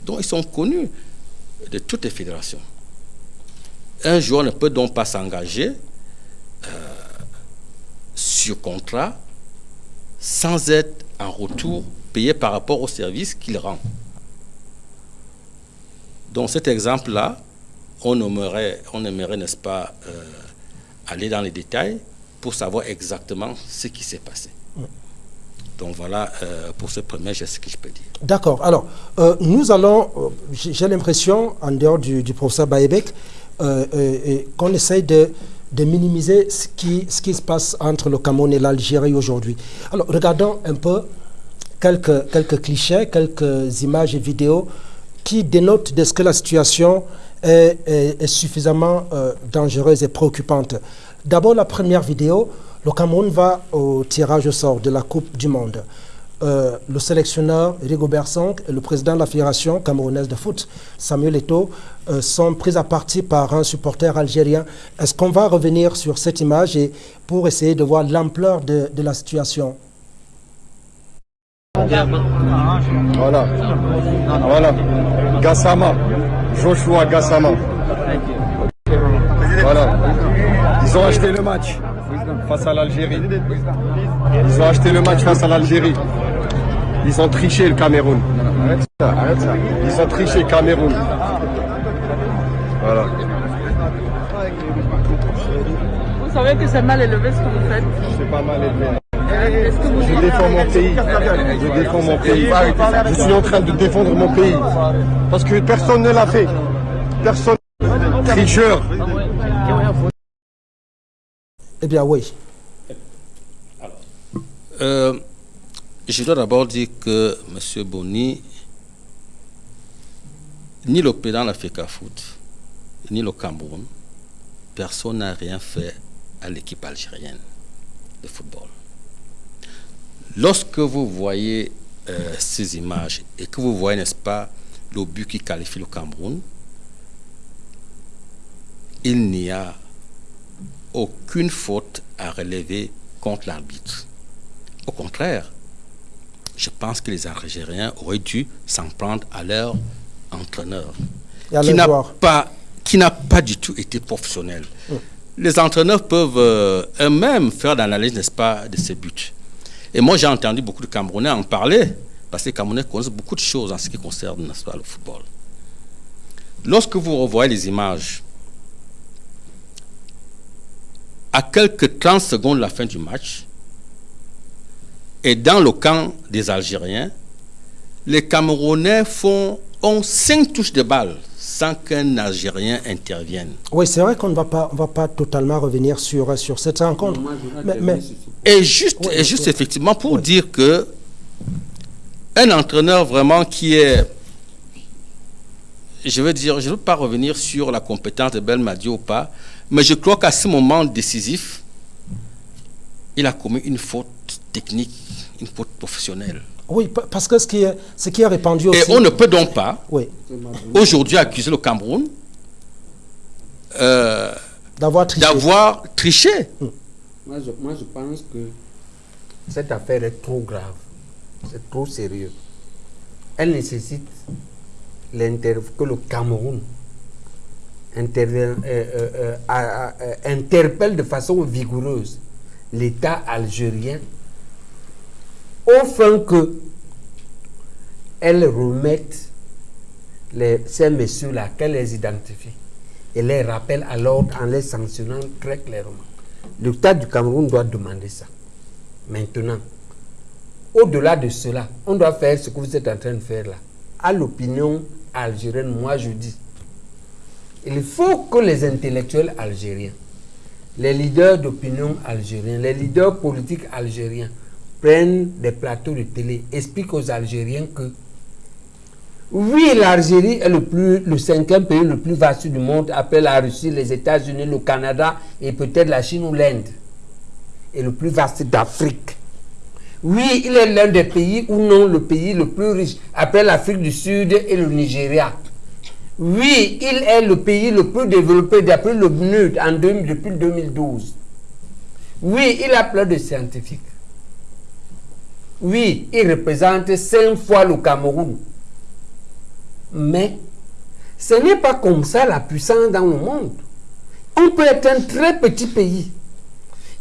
Donc ils sont connus de toutes les fédérations. Un joueur ne peut donc pas s'engager euh, sur contrat sans être en retour payé par rapport au service qu'il rend. Donc cet exemple-là, on aimerait, on aimerait n'est-ce pas, euh, aller dans les détails pour savoir exactement ce qui s'est passé. Donc voilà euh, pour ce premier geste que je peux dire. D'accord. Alors, euh, nous allons, j'ai l'impression, en dehors du, du professeur Baebek, qu'on essaye de, minimiser ce qui, se passe entre le Cameroun et l'Algérie aujourd'hui. Alors, regardons un peu quelques, clichés, quelques images et vidéos qui dénotent de ce que la situation est, suffisamment euh, dangereuse et préoccupante. D'abord, la première vidéo, le Cameroun va au tirage au sort de la Coupe du Monde. Euh, le sélectionneur Rigobert Song et le président de la Fédération camerounaise de foot, Samuel Eto'o, euh, sont pris à partie par un supporter algérien. Est-ce qu'on va revenir sur cette image pour essayer de voir l'ampleur de, de la situation? Voilà. Voilà. Gassama. Joshua Gassama. Voilà. Ils ont acheté le match face à l'Algérie. Ils ont acheté le match face à l'Algérie. Ils ont triché le Cameroun. Ils ont triché le Cameroun. Voilà. Vous savez que c'est mal élevé ce que vous faites. C'est pas mal élevé. Vous Je défends mon pays. Je défends mon pays. Je suis en train de défendre mon pays. Parce que personne ne l'a fait. Personne. Tricheur. Eh bien oui. Euh, je dois d'abord dire que M. Boni, ni le président de la FECA Foot, ni le Cameroun, personne n'a rien fait à l'équipe algérienne de football. Lorsque vous voyez euh, ces images et que vous voyez, n'est-ce pas, le but qui qualifie le Cameroun, il n'y a aucune faute à relever contre l'arbitre. Au contraire, je pense que les Algériens auraient dû s'en prendre à leur entraîneur, qui n'a pas, qui n'a pas du tout été professionnel. Les entraîneurs peuvent euh, eux-mêmes faire l'analyse, n'est-ce pas, de ces buts. Et moi, j'ai entendu beaucoup de Camerounais en parler, parce que les Camerounais connaissent beaucoup de choses en ce qui concerne, n'est-ce pas, le football. Lorsque vous revoyez les images, à quelques 30 secondes de la fin du match, et dans le camp des Algériens, les Camerounais font, ont cinq touches de balle sans qu'un Algérien intervienne. Oui, c'est vrai qu'on ne va pas, on va pas totalement revenir sur, sur cette rencontre. Mais, mais- Et juste, Oui, et juste oui. effectivement pour dire que un entraîneur vraiment qui est, je veux dire, je ne veux pas revenir sur la compétence de Belmadi ou pas, mais je crois qu'à ce moment décisif, il a commis une faute technique, une faute professionnelle. oui, pa- parce que ce qui est, ce qui est répandu aussi... Et on ne peut donc pas Oui, aujourd'hui accuser le Cameroun. euh, d'avoir triché. d'avoir triché. Moi je, moi, je pense que cette affaire est trop grave. C'est trop sérieux. Elle nécessite que le Cameroun euh, euh, interpelle de façon vigoureuse l'État algérien au fin que elle remette les, ces messieurs-là, qu'elle les identifie et les rappelle à l'ordre en les sanctionnant très clairement. L'État du Cameroun doit demander ça. Maintenant, au-delà de cela, on doit faire ce que vous êtes en train de faire là. À l'opinion algérienne, moi je dis, il faut que les intellectuels algériens, les leaders d'opinion algériens, les leaders politiques algériens prennent des plateaux de télé, expliquent aux Algériens que oui, l'Algérie est le, le cinquième pays le plus vaste du monde après la Russie, les États-Unis, le Canada et peut-être la Chine ou l'Inde. Et le plus vaste d'Afrique. Oui, il est l'un des pays ou non le pays le plus riche après l'Afrique du Sud et le Nigeria. Oui, il est le pays le plus développé d'après le 2000 depuis 2012. Oui, il a plein de scientifiques. Oui, il représente cinq fois le Cameroun. Mais ce n'est pas comme ça la puissance dans le monde. On peut être un très petit pays.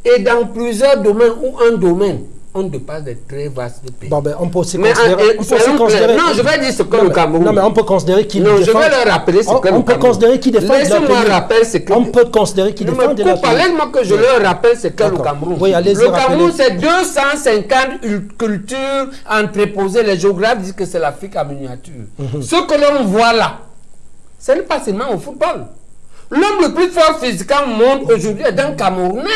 Et dans plusieurs domaines ou un domaine, on dépasse des très vastes pays. Bon, ben, on peut aussi Mais, considérer... on peut aussi considérer-. Non, je vais dire ce que Non, le mais- Cameroun- Non, mais on peut considérer qu'il Non, je défend- vais leur rappeler ce on, que le on peut Cameroun- considérer qu'il défend de la Laissez-moi rappeler ce que- On peut considérer qu'il Ne défend me de la coupe pas, tenue. laisse-moi que je leur rappelle ce qu'est le. Cameroun. Oui, allez-y, le. Cameroun, c'est 250 ul- cultures entreposées. Les géographes disent que c'est l'Afrique en miniature. Mhm. Ce que l'on voit là, ce n'est pas seulement au football. L'homme le plus fort physiquement au monde aujourd'hui est un Camerounais.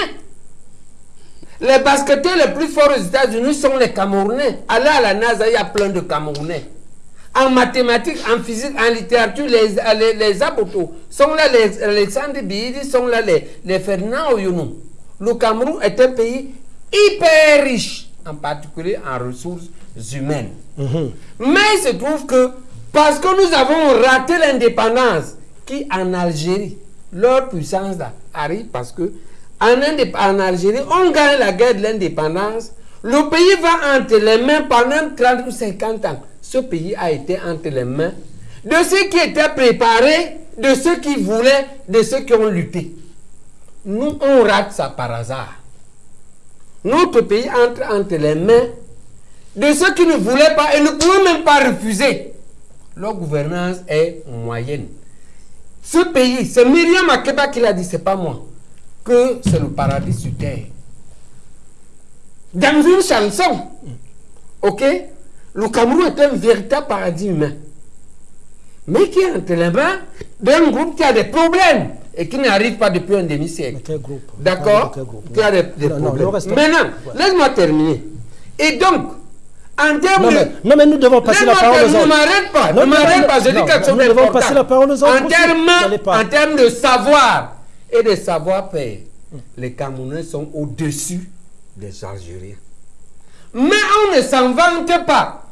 Les basketteurs les plus forts aux États-Unis sont les Camerounais. Allez à la NASA, il y a plein de Camerounais. En mathématiques, en physique, en littérature, les, les, les Aboto sont là, les Alexandre Bidi sont là, les, les Ferdinand Oyuno. Le Cameroun est un pays hyper riche, en particulier en ressources humaines. Mais il se trouve que parce que nous avons raté l'indépendance, qui en Algérie, leur puissance là, arrive parce que en, Algérie, on gagne la guerre de l'indépendance, le pays va entre les mains pendant 30 ou 50 ans. Ce pays a été entre les mains de ceux qui étaient préparés, de ceux qui voulaient, de ceux qui ont lutté. Nous, on rate ça par hasard. Notre pays entre entre les mains de ceux qui ne voulaient pas et ne pouvaient même pas refuser. Leur gouvernance est moyenne. Ce pays, c'est Myriam Makeba qui l'a dit, c'est pas moi, que c'est le paradis sur terre. Dans une chanson, ok, le Cameroun est un véritable paradis humain. Mais qui est entre les mains d'un groupe qui a des problèmes et qui n'arrive pas depuis un demi-siècle. Quel groupe? D'accord Qui a des, des Non, non, problèmes. Maintenant, Ouais. laisse-moi terminer. Et donc, en termes Non de... mais, non, mais nous devons passer la parole aux autres. Ne m'arrête pas, ne m'arrête pas, je dis quelque chose nous devons d'important. termes, en termes de savoir et de savoir-faire, les Camerounais sont au-dessus des Algériens. Mais on ne s'en vante pas.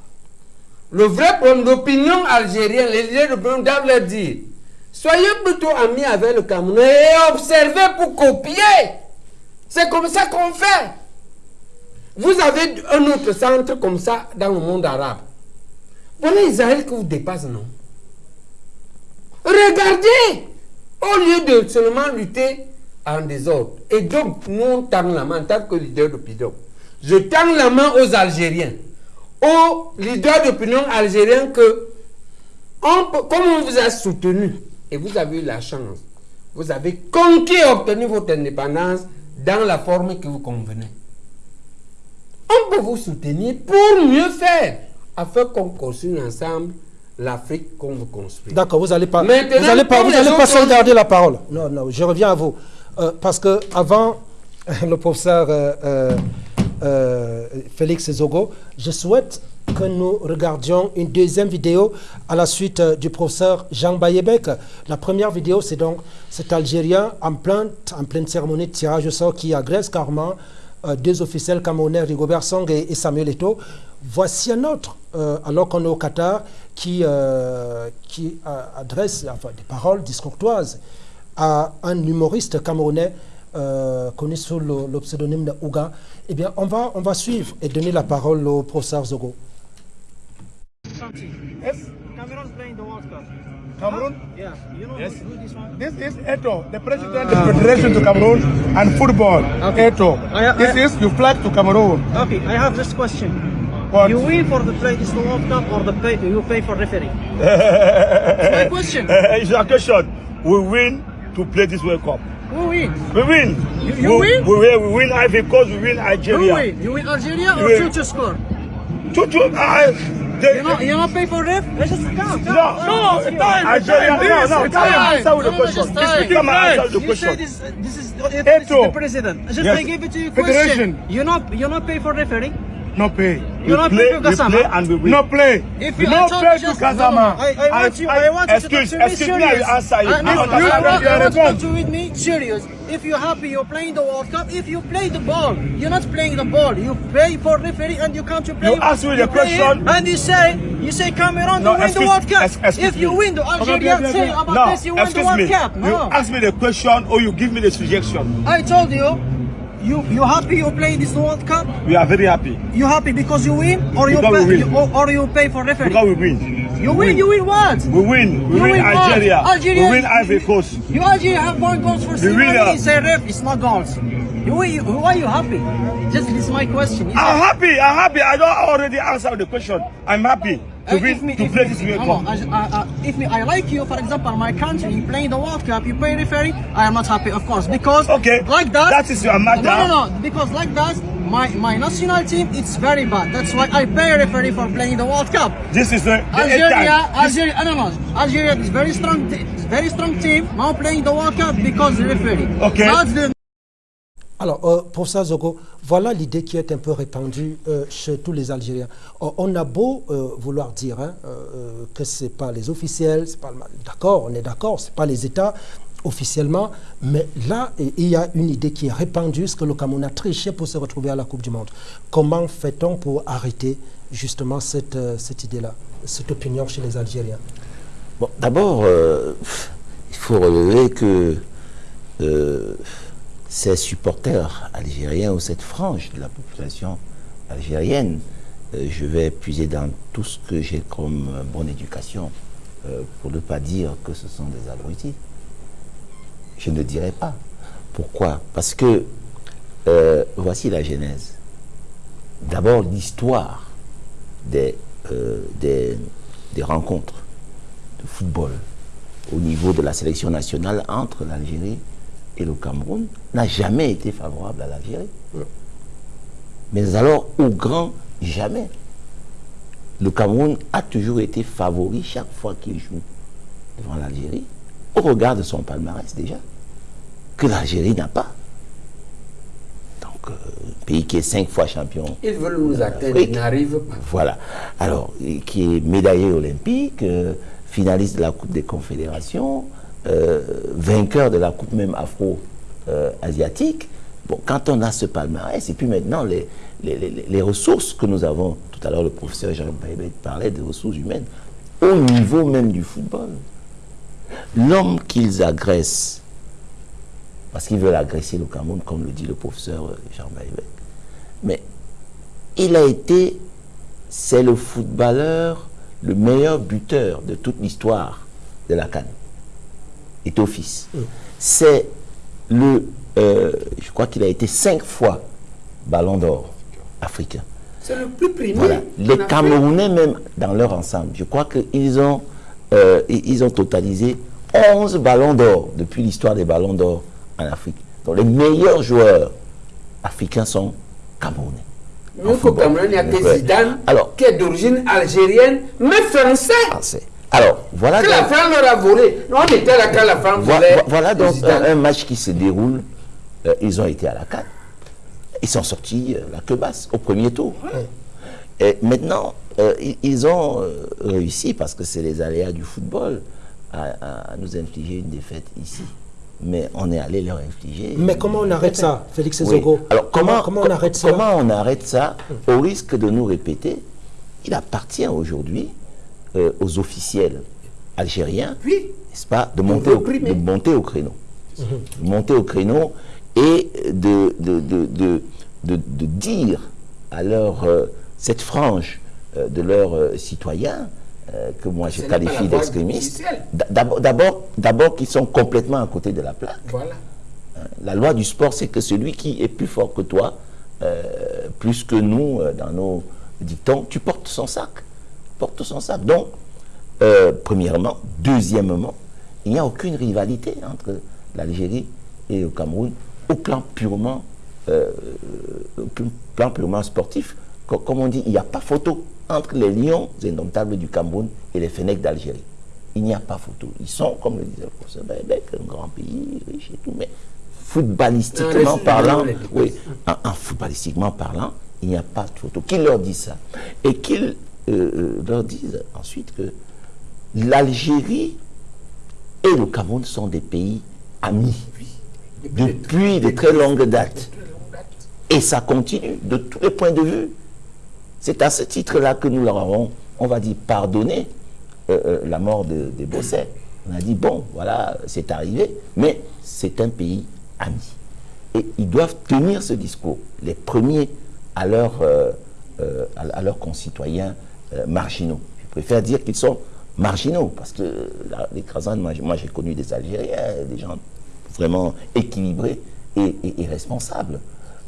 Le vrai problème, l'opinion algérienne, les leaders de l'opinion doivent leur dire soyez plutôt amis avec le Cameroun et observez pour copier. C'est comme ça qu'on fait. Vous avez un autre centre comme ça dans le monde arabe. Voilà Israël qui vous dépasse, non? Regardez Au lieu de seulement lutter en désordre. Et donc, nous, on tend la main en tant que leader d'opinion. Je tends la main aux Algériens, aux leaders d'opinion algériens que, comme on vous a soutenu, et vous avez eu la chance, vous avez conquis et obtenu votre indépendance dans la forme que vous convenait. On peut vous soutenir pour mieux faire, afin qu'on construise ensemble l'Afrique qu'on veut construire. D'accord, vous n'allez pas, Maintenant, vous allez pas, vous allez pas sauvegarder la parole. Non, non, je reviens à vous. Euh, parce que avant le professeur euh, euh, Félix Zogo, je souhaite que nous regardions une deuxième vidéo à la suite du professeur Jean Bayebek. La première vidéo, c'est donc cet Algérien en pleine, en pleine cérémonie de tirage au sort qui agresse carrément deux officiels camerounais, Rigobert Song et, et Samuel Eto'o. Voici un autre, alors qu'on est au Qatar, qui, euh, qui euh, adresse enfin, des paroles discourtoises à un humoriste camerounais euh, connu sous le, le pseudonyme de Ouga. Eh bien, on va, on va suivre et donner la parole au professeur Zogo. Yes, Cameroon's playing the World Cup. Cameroon. Yeah, you know Yes. who, this one? This is Eto, the president of the Federation to Cameroon and football. Eto. I- I- this is you flag to Cameroon. Okay, I have this question. What? You win for the play this World Cup or the pay you pay for referee? It's my question. it's a question. We win to play this World Cup. Who wins? We win. You- you we, win? We win. We win Ivory Coast. We win Who Algeria. win? You win Algeria or win. two to score? Two, two, uh, they, You know you not pay for ref? Let's just come. come. no, Ask you. Algeria. No, no. It's time. answer with the No, no, question. time. Come and answer the You say question. this, this is it, Eto. this is the president. Just Yes. I give it to you Federation. question. You not you not pay for referee? No pay. You not play, to we play and we win. No play. If you no I play you to Kazama. I, I want you, I, want you excuse, to talk to excuse me I answer you. And I if you, understand I, want, you I want to to with me serious. If you're happy you're playing the World Cup, if you play the ball, you're not playing the ball. You pay for referee and you come to play. You ask me the play question. and you say you say Cameroon No, to win the excuse- World Cup. ex- excuse if you me. win the Algeria, say about no, this you win the excuse World me. Cup. You No, ask me the question or you give me the suggestion. I told you. You you happy you play this World Cup? We are very happy You happy because you win, or you pay, win. you, or, or you pay for referee? because we win. you win, you win what? We win. We You win win? Algeria. Algeria- We win Ivory Coast. You Algeria have more goals for winner. Simone, say ref, it's not goals. You, you, why are you happy? Just this is my question. Is I'm happy. I'm happy. I don't already answer the question. I'm happy to Uh, win me- to play this World Cup. I- if me, I like you, for example, my country playing the World Cup, you pay referee, I am not happy, of course, because Okay, like that. that is your matter. No, no, no, because like that, my my national team, it's very bad. That's why I pay referee for playing the World Cup. This is the, the Algeria. Algeria, I don't know. Algeria is very strong, very strong team. Now playing the World Cup because the referee. Okay. That's the Alors, euh, professeur Zogo, voilà l'idée qui est un peu répandue euh, chez tous les Algériens. Euh, on a beau euh, vouloir dire hein, que ce n'est pas les officiels, c'est pas le- d'accord, on est d'accord, ce n'est pas les États officiellement, mais là, il y a une idée qui est répandue, ce que le Cameroun a triché pour se retrouver à la Coupe du Monde. Comment fait-on pour arrêter justement cette, cette idée-là, cette opinion chez les Algériens? Bon, d'abord, il faut relever que ces supporters algériens ou cette frange de la population algérienne, euh, je vais puiser dans tout ce que j'ai comme euh, bonne éducation euh, pour ne pas dire que ce sont des abrutis. Je ne dirais pas. Pourquoi Parce que voici la genèse. D'abord, l'histoire des, des, des rencontres de football au niveau de la sélection nationale entre l'Algérie et le Cameroun n'a jamais été favorable à l'Algérie. Mais alors, au grand jamais, le Cameroun a toujours été favori chaque fois qu'il joue devant l'Algérie, au regard de son palmarès déjà, que l'Algérie n'a pas. Donc, euh, un pays qui est cinq fois champion Ils veulent nous atteindre, ils n'arrivent pas. voilà. Alors, et qui est médaillé olympique, euh, finaliste de la Coupe des Confédérations, euh, vainqueur de la Coupe même afro-asiatique. bon, quand on a ce palmarès, et puis maintenant, les, ressources que nous avons, tout à l'heure le professeur Jean Baybet parlait des ressources humaines, au niveau même du football, l'homme qu'ils agressent, parce qu'ils veulent agresser le Cameroun, comme le dit le professeur Jean Baybet, mais il a été, c'est le footballeur, le meilleur buteur de toute l'histoire de la Cannes. Fils. C'est le, euh, je crois qu'il a été cinq fois ballon d'or africain. C'est le plus primé. Voilà. Les. Camerounais même dans leur ensemble, je crois qu'ils ont, euh, ils ont totalisé 11 ballons d'or depuis l'histoire des ballons d'or en Afrique. Donc les meilleurs joueurs africains sont Camerounais. Nous, au Cameroun, il n'y a que. Zidane, Alors- qui est d'origine algérienne, mais français. Français. Alors, voilà Que la donc- France leur a volé. Nous, on était là quand la France Vo- volait. vo- Voilà donc un, un match qui se déroule. Euh, ils ont été à la CAN. Ils sont sortis euh, la queue basse au premier tour. Et maintenant, euh, ils, ils ont euh, réussi, parce que c'est les aléas du football, à, nous infliger une défaite ici. Mais on est allé leur infliger. Mais comment on arrête ça, Félix Oui. Zogo Alors comment, comment on arrête ça comment on arrête ça au risque de nous répéter? Il appartient aujourd'hui euh, aux officiels algériens, Oui. n'est-ce pas, de monter, au, de monter au créneau. De monter au créneau et de, de, de, de, dire à leur, euh, cette frange euh, de leurs citoyens, que moi je qualifie d'extrémistes, d'abord- qu'ils sont complètement à côté de la plaque. Voilà. La loi du sport, c'est que celui qui est plus fort que toi, plus que nous dans nos dictons, tu portes son sac. Porte son sac. Donc, euh, premièrement. Deuxièmement, il n'y a aucune rivalité entre l'Algérie et le Cameroun au plan purement, euh, au plan purement sportif. Co- Comme on dit, il n'y a pas photo entre les lions indomptables du Cameroun et les Fennecs d'Algérie. Il n'y a pas photo. Ils sont, comme le disait le professeur Baebek, un grand pays, riche et tout, mais footballistiquement Non, parlant, oui, en, en footballistiquement parlant, il n'y a pas de photo. Qu'ils leur disent ça? Et qu'ils euh, euh, leur disent ensuite que l'Algérie et le Cameroun sont des pays amis depuis de très longues dates. Et ça continue de tous les points de vue. C'est à ce titre-là que nous leur avons, on va dire, pardonné euh, la mort de, Bosset. On a dit, bon, voilà, c'est arrivé, mais c'est un pays ami. Et ils doivent tenir ce discours, les premiers à, leur, à, à leurs concitoyens marginaux. Je préfère dire qu'ils sont marginaux, parce que la- l'écrasante, moi, moi, j'ai connu des Algériens, des gens vraiment équilibrés et, et- et responsables.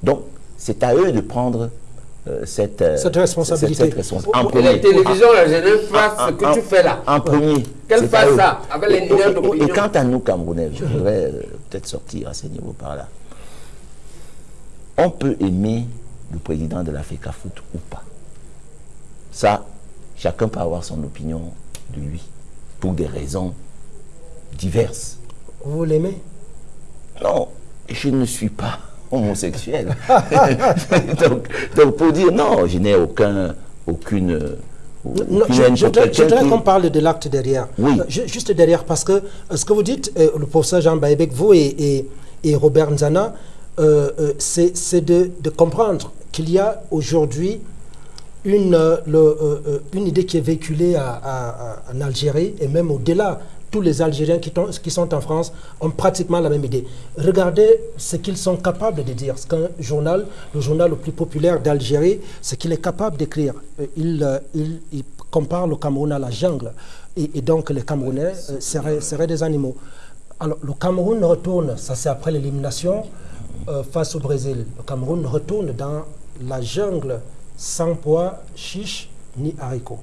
Donc, c'est à eux de prendre euh, cette, euh, Cette responsabilité. cette- cette respons- en premier. la télévision algérienne fasse ce que En- tu fais là. En premier. Qu'elle fasse ça, avec les Et- leaders et- d'opinion? Et quant à nous, Camerounais, je voudrais euh, peut-être sortir à ce niveau par là. On peut aimer le président de la FECAFOOT ou pas. Ça, chacun peut avoir son opinion de lui, pour des raisons diverses. Vous l'aimez? Non, je ne suis pas homosexuel. donc, donc, pour dire non, je n'ai aucun, aucune, Non, je, voudrais, qui- qu'on parle de l'acte derrière. Oui. Euh, ju- Juste derrière, parce que euh, ce que vous dites, euh, le professeur Jean Baïbek, vous et, et- et Robert Nzana, euh, euh, c'est c'est de, de comprendre qu'il y a aujourd'hui une, euh, euh, euh, une idée qui est véhiculée en Algérie et même au-delà. Tous les Algériens qui, qui sont en France ont pratiquement la même idée. Regardez ce qu'ils sont capables de dire. Ce qu'un journal, le journal le plus populaire d'Algérie, ce qu'il est capable d'écrire. Il, il, compare le Cameroun à la jungle. Et, donc les Camerounais seraient, seraient des animaux. Alors le Cameroun retourne, ça c'est après l'élimination face au Brésil. Le Cameroun retourne dans la jungle sans pois, chiche ni haricots.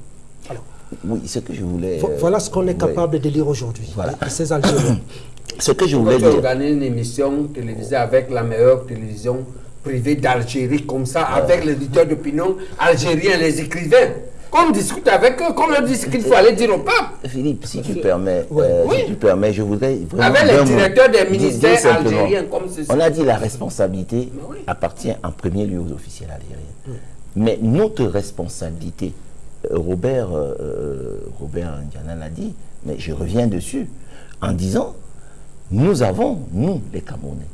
Alors, Oui, ce que je voulais. vo- euh, voilà ce qu'on est ouais. capable de lire aujourd'hui. Voilà. Ces Algériens. Ce que je voulais dire. organises une émission télévisée avec la meilleure télévision privée d'Algérie, comme ça, avec les leaders d'opinion algériens, les écrivains Qu'on discute avec eux, qu'on leur dise ce qu'il faut aller dire au peuple. Philippe, si tu permets, Ouais. euh, Oui. si tu permets, je voudrais vraiment Avec les directeurs des ministères algériens, comme ceci. On a dit la responsabilité oui. appartient en premier lieu aux officiels algériens. Mais notre responsabilité, euh, Robert, euh, euh, Robert l'a dit, mais je reviens dessus, en disant, nous avons, nous les Camerounais,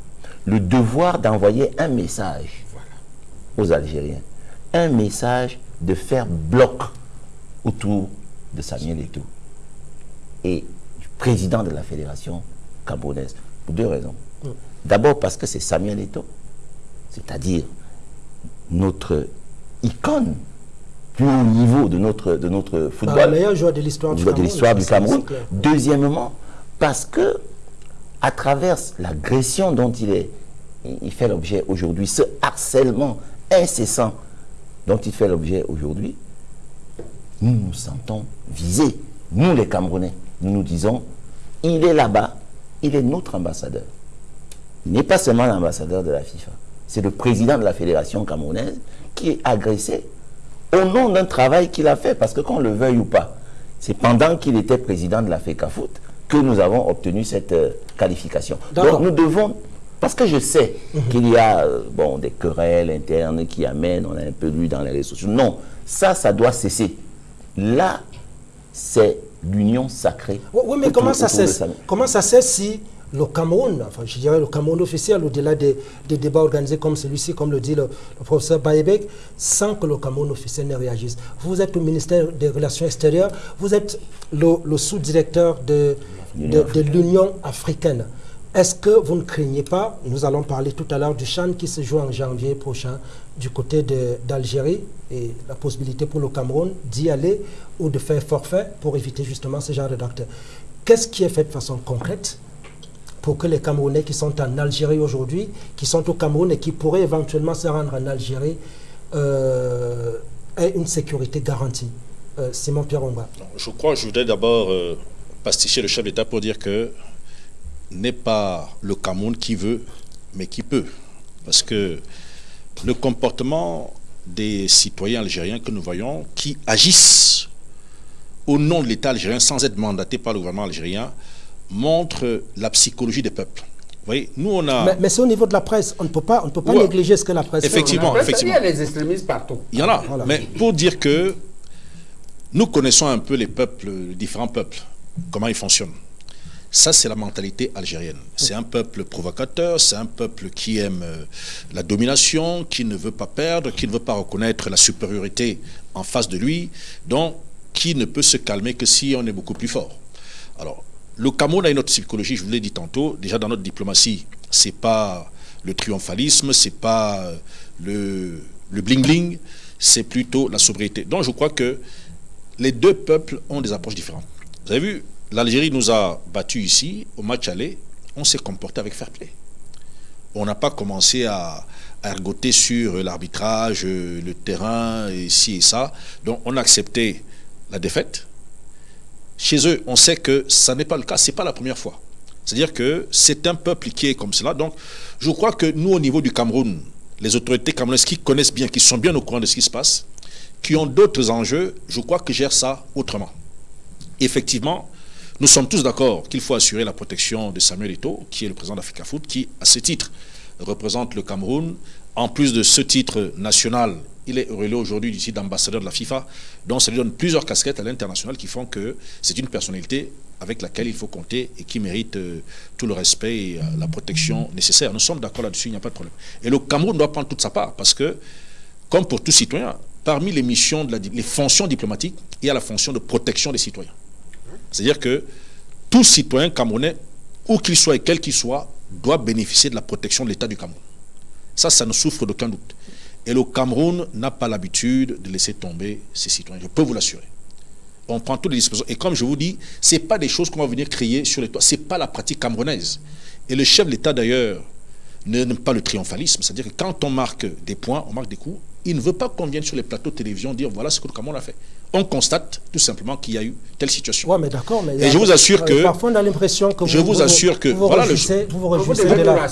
le devoir d'envoyer un message aux Algériens. Un message de faire bloc autour de Samuel Eto'o et du président de la fédération camerounaise. Pour deux raisons. D'abord parce que c'est Samuel Eto'o, c'est-à-dire notre icône plus haut niveau de notre, de notre Bah, football le meilleur joueur de l'histoire du Cameroun. du Cameroun. Deuxièmement, parce que à travers l'agression dont il est, il fait l'objet aujourd'hui, ce harcèlement incessant dont il fait l'objet aujourd'hui, nous nous sentons visés. Nous les Camerounais, nous nous disons, il est là-bas, il est notre ambassadeur. Il n'est pas seulement l'ambassadeur de la FIFA, c'est le président de la fédération camerounaise qui est agressé au nom d'un travail qu'il a fait, parce que qu'on le veuille ou pas, c'est pendant qu'il était président de la FECAFOOT que nous avons obtenu cette euh, qualification. Donc nous devons, parce que je sais qu'il y a euh, bon, des querelles internes qui amènent, on a un peu lu dans les réseaux sociaux. Non, ça, ça doit cesser. Là, c'est l'union sacrée. Oui, mais comment ça cesse Comment ça cesse si le Cameroun, enfin je dirais le Cameroun officiel, au-delà des, des débats organisés comme celui-ci, comme le dit le, le professeur Baïbek, sans que le Cameroun officiel ne réagisse Vous êtes au ministère des Relations extérieures, vous êtes le, le sous-directeur de, de, de l'Union africaine. Est-ce que vous ne craignez pas, nous allons parler tout à l'heure du Chan qui se joue en janvier prochain du côté d'Algérie et la possibilité pour le Cameroun d'y aller ou de faire forfait pour éviter justement ce genre de d'actes. Qu'est-ce qui est fait de façon concrète pour que les Camerounais qui sont en Algérie aujourd'hui, qui sont au Cameroun et qui pourraient éventuellement se rendre en Algérie, euh, aient une sécurité garantie euh, Simon Pierre Je crois, je voudrais d'abord euh, pasticher le chef d'État pour dire que n'est pas le Cameroun qui veut, mais qui peut. Parce que le comportement des citoyens algériens que nous voyons, qui agissent au nom de l'État algérien sans être mandatés par le gouvernement algérien, montre la psychologie des peuples. Vous voyez, nous on a... Mais, c'est au niveau de la presse, on ne peut pas, on ne peut pas négliger ce que la presse effectivement, fait. Effectivement, Il y a les extrémistes partout. Il y en a, mais pour dire que nous connaissons un peu les peuples, les différents peuples, comment ils fonctionnent. Ça, c'est la mentalité algérienne. C'est un peuple provocateur, c'est un peuple qui aime euh, la domination, qui ne veut pas perdre, qui ne veut pas reconnaître la supériorité en face de lui, donc qui ne peut se calmer que si on est beaucoup plus fort. Alors, le Cameroun a une autre psychologie, je vous l'ai dit tantôt, déjà dans notre diplomatie, c'est pas le triomphalisme, c'est pas euh, le, bling-bling, c'est plutôt la sobriété. Donc je crois que les deux peuples ont des approches différentes. Vous avez vu, l'Algérie nous a battus ici, au match aller, on s'est comporté avec fair play. On n'a pas commencé à, ergoter sur l'arbitrage, le terrain, et ci et ça. Donc on a accepté la défaite. Chez eux, on sait que ça n'est pas le cas, ce n'est pas la première fois. C'est-à-dire que c'est un peuple qui est comme cela. Donc je crois que nous, au niveau du Cameroun, les autorités camerounaises qui connaissent bien, qui sont bien au courant de ce qui se passe, qui ont d'autres enjeux, je crois que gèrent ça autrement. Effectivement, nous sommes tous d'accord qu'il faut assurer la protection de Samuel Eto'o, qui est le président d'Africa Foot, qui, à ce titre, représente le Cameroun. En plus de ce titre national, il est relais aujourd'hui d'ici d'ambassadeur de la FIFA, donc ça lui donne plusieurs casquettes à l'international qui font que c'est une personnalité avec laquelle il faut compter et qui mérite euh, tout le respect et euh, la protection nécessaire. Nous sommes d'accord là-dessus, il n'y a pas de problème. Et le Cameroun doit prendre toute sa part parce que, comme pour tout citoyen, parmi les missions, de les fonctions diplomatiques, il y a la fonction de protection des citoyens. C'est-à-dire que tout citoyen camerounais, où qu'il soit et quel qu'il soit, doit bénéficier de la protection de l'État du Cameroun. Ça, ça ne souffre d'aucun doute. Et le Cameroun n'a pas l'habitude de laisser tomber ses citoyens. Je peux vous l'assurer. On prend toutes les dispositions. Et comme je vous dis, ce n'est pas des choses qu'on va venir crier sur les toits. Ce n'est pas la pratique camerounaise. Et le chef de l'État, d'ailleurs, n'aime pas le triomphalisme. C'est-à-dire que quand on marque des points, on marque des coups, il ne veut pas qu'on vienne sur les plateaux de télévision dire voilà ce que le Cameroun a fait. On constate tout simplement qu'il y a eu telle situation. Oui, mais d'accord. Mais Et je vous assure que. Parfois, on a l'impression que vous. Je vous, assure que. Vous voilà le. Vous vous réjouissez de la.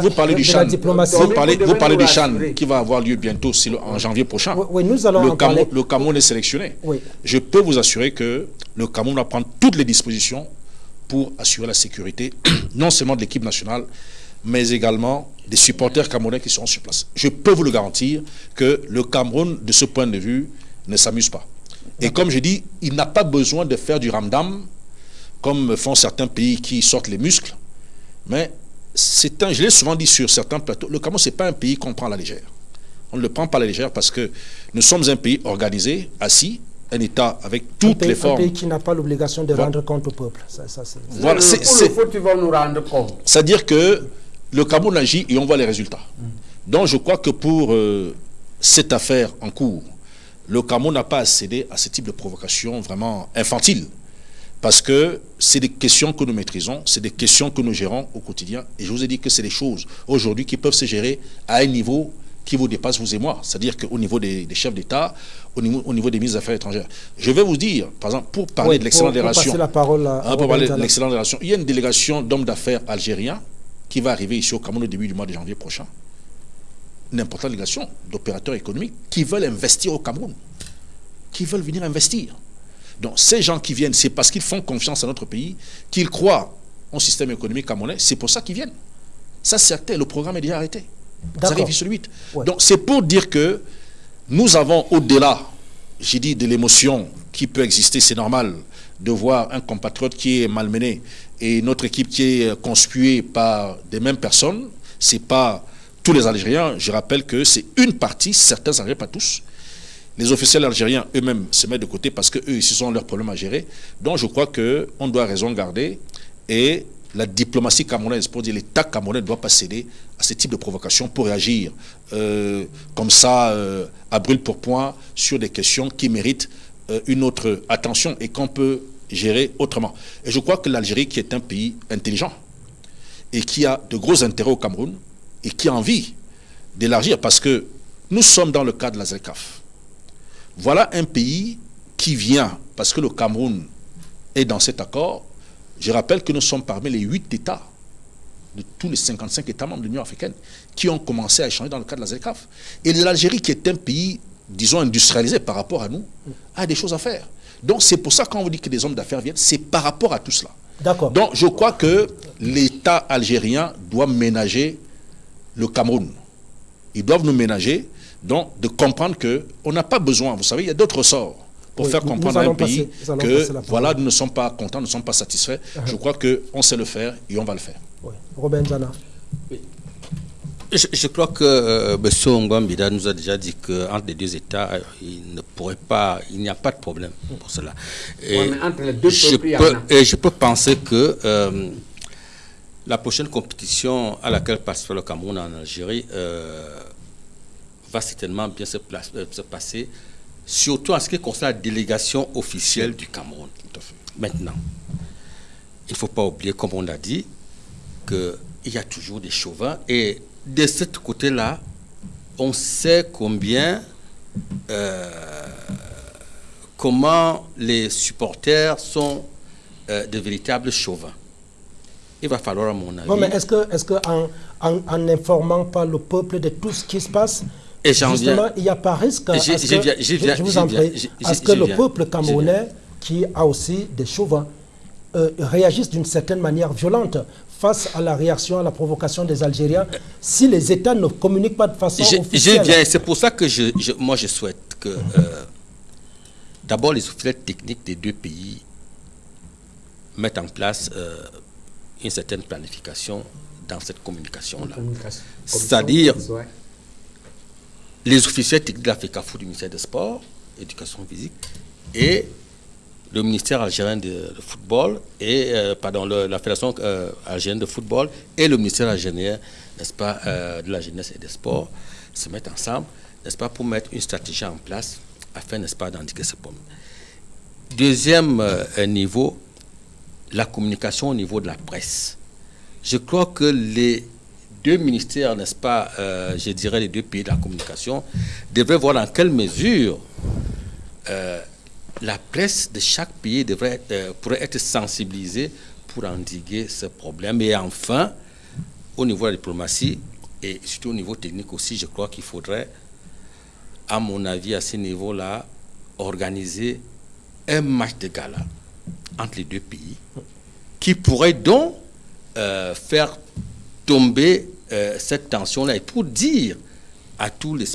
Vous parlez du Chan. Vous parlez, vous parlez du Chan qui va avoir lieu bientôt, en janvier prochain. Oui, nous allons. Le, en Cameroun, parler. le Cameroun est sélectionné. Oui. Je peux vous assurer que le Cameroun va prendre toutes les dispositions pour assurer la sécurité, non seulement de l'équipe nationale, mais également des supporters camerounais qui seront sur place. Je peux vous le garantir que le Cameroun, de ce point de vue, ne s'amuse pas. Et comme je dis, il n'a pas besoin de faire du ramdam, comme font certains pays qui sortent les muscles, mais c'est un, je l'ai souvent dit sur certains plateaux, le Cameroun, ce n'est pas un pays qu'on prend à la légère. On ne le prend pas à la légère parce que nous sommes un pays organisé, assis, un État avec toutes pays, les formes. Un pays qui n'a pas l'obligation de rendre compte au peuple. Ça, ça, voilà, c'est, tu vas nous rendre compte. C'est-à-dire que le Cameroun agit et on voit les résultats. Donc je crois que pour euh, cette affaire en cours, le Cameroun n'a pas à céder à ce type de provocation vraiment infantile. Parce que c'est des questions que nous maîtrisons, c'est des questions que nous gérons au quotidien. Et je vous ai dit que c'est des choses aujourd'hui qui peuvent se gérer à un niveau qui vous dépasse, vous et moi. C'est-à-dire qu'au niveau des, des, chefs d'État, au niveau, au niveau des ministres des Affaires étrangères. Je vais vous dire, par exemple, pour parler oui, de l'excellente relation, la parole à, hein, pour parler de l'excellente relation, il y a une délégation d'hommes d'affaires algériens qui va arriver ici au Cameroun au début du mois de janvier prochain. Une importante délégation d'opérateurs économiques qui veulent investir au Cameroun, qui veulent venir investir. Donc ces gens qui viennent, c'est parce qu'ils font confiance à notre pays, qu'ils croient au système économique camerounais, c'est pour ça qu'ils viennent. Ça c'est acté, le programme est déjà arrêté. Ça arrive sur le 8. Ouais. Donc c'est pour dire que nous avons au-delà, j'ai dit, de l'émotion qui peut exister, c'est normal de voir un compatriote qui est malmené et notre équipe qui est conspuée par des mêmes personnes, c'est pas tous les Algériens, je rappelle que c'est une partie, certains Algériens, pas tous. Les officiels algériens eux-mêmes se mettent de côté parce qu'eux, ils ont leurs problèmes à gérer. Donc je crois qu'on doit raison garder et la diplomatie camerounaise, pour dire l'État camerounais ne doit pas céder à ce type de provocation pour réagir euh, comme ça, euh, à brûle pour point, sur des questions qui méritent euh, une autre attention et qu'on peut gérer autrement. Et je crois que l'Algérie, qui est un pays intelligent et qui a de gros intérêts au Cameroun et qui a envie d'élargir, parce que nous sommes dans le cadre de la ZECAF. Voilà un pays qui vient, parce que le Cameroun est dans cet accord, je rappelle que nous sommes parmi les huit États de tous les 55 États membres de l'Union africaine qui ont commencé à échanger dans le cadre de la ZECAF. Et l'Algérie, qui est un pays, disons, industrialisé par rapport à nous, a des choses à faire. Donc c'est pour ça quand on vous dit que des hommes d'affaires viennent, c'est par rapport à tout cela. D'accord. Donc je crois que l'État algérien doit ménager le Cameroun. Ils doivent nous ménager, donc de comprendre qu'on n'a pas besoin, vous savez, il y a d'autres sorts pour Oui, faire comprendre à un pays que voilà, nous ne sommes pas contents, nous ne sommes pas satisfaits. Je crois qu'on sait le faire et on va le faire. Oui. Robin Zana. Je, je crois que euh, M. Ngwambida nous a déjà dit qu'entre les deux États, euh, il ne pourrait pas, il n'y a pas de problème pour cela. Et, Ouais, entre les deux je peuples, il peux, et je peux penser que euh, la prochaine compétition à laquelle participe le Cameroun en Algérie euh, va certainement bien se, place- euh, se passer, surtout en ce qui concerne la délégation officielle du Cameroun. Maintenant, il ne faut pas oublier, comme on l'a dit, qu'il y a toujours des chauvins. Et de ce côté-là, on sait combien, euh, comment les supporters sont euh, de véritables chauvins. Il va falloir, à mon avis, Bon, mais est-ce que, est-ce que en, en, en n'informant pas le peuple de tout ce qui se passe, Et justement, viens- il n'y a pas risque à ce que, le viens. peuple camerounais, qui a aussi des chauvins, euh, réagisse d'une certaine manière violente face à la réaction, à la provocation des Algériens, si les États ne communiquent pas de façon Je, je officielle. viens, c'est pour ça que je, je- moi je souhaite que euh, d'abord les officiels techniques des deux pays mettent en place euh, une certaine planification dans cette communication-là. Communication. C'est-à-dire Ouais. les officiels techniques de l'Africa du ministère des Sports, éducation physique, et le ministère algérien de, football, et, euh, pardon, le- la Fédération euh, algérienne de football et le ministère algérien, n'est-ce pas, euh, de la jeunesse et des sports, se mettent ensemble, n'est-ce pas, pour mettre une stratégie en place afin, n'est-ce pas, d'indiquer ce problème. Deuxième niveau, la communication au niveau de la presse. Je crois que les deux ministères, n'est-ce pas, je dirais les deux pays de la communication, devraient voir dans quelle mesure la presse de chaque pays devrait euh, pourrait être sensibilisée pour endiguer ce problème. Et enfin, au niveau de la diplomatie et surtout au niveau technique aussi, je crois qu'il faudrait, à mon avis, à ce niveau-là, organiser un match de gala entre les deux pays qui pourrait donc euh, faire tomber euh, cette tension-là et pour dire à tous les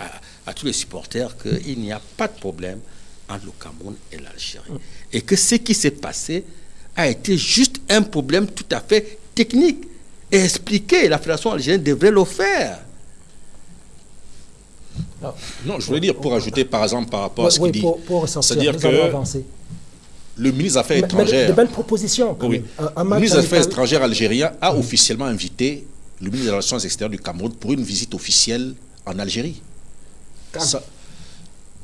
à, à tous les supporters qu'il n'y a pas de problème entre le Cameroun et l'Algérie. Et que ce qui s'est passé a été juste un problème tout à fait technique. Et expliquer, la Fédération algérienne devrait le faire. Non, je voulais dire, pour ajouter par exemple par rapport à ce oui, qu'il dit, pour, pour ressortir, c'est-à-dire que le ministre des Affaires Mais- mais de- étrangères, de belles propositions. quand oui, même. Un- un le match ministre des Affaires étrangères algérien a officiellement invité le ministre des Relations extérieures du Cameroun pour une visite officielle en Algérie. Ça-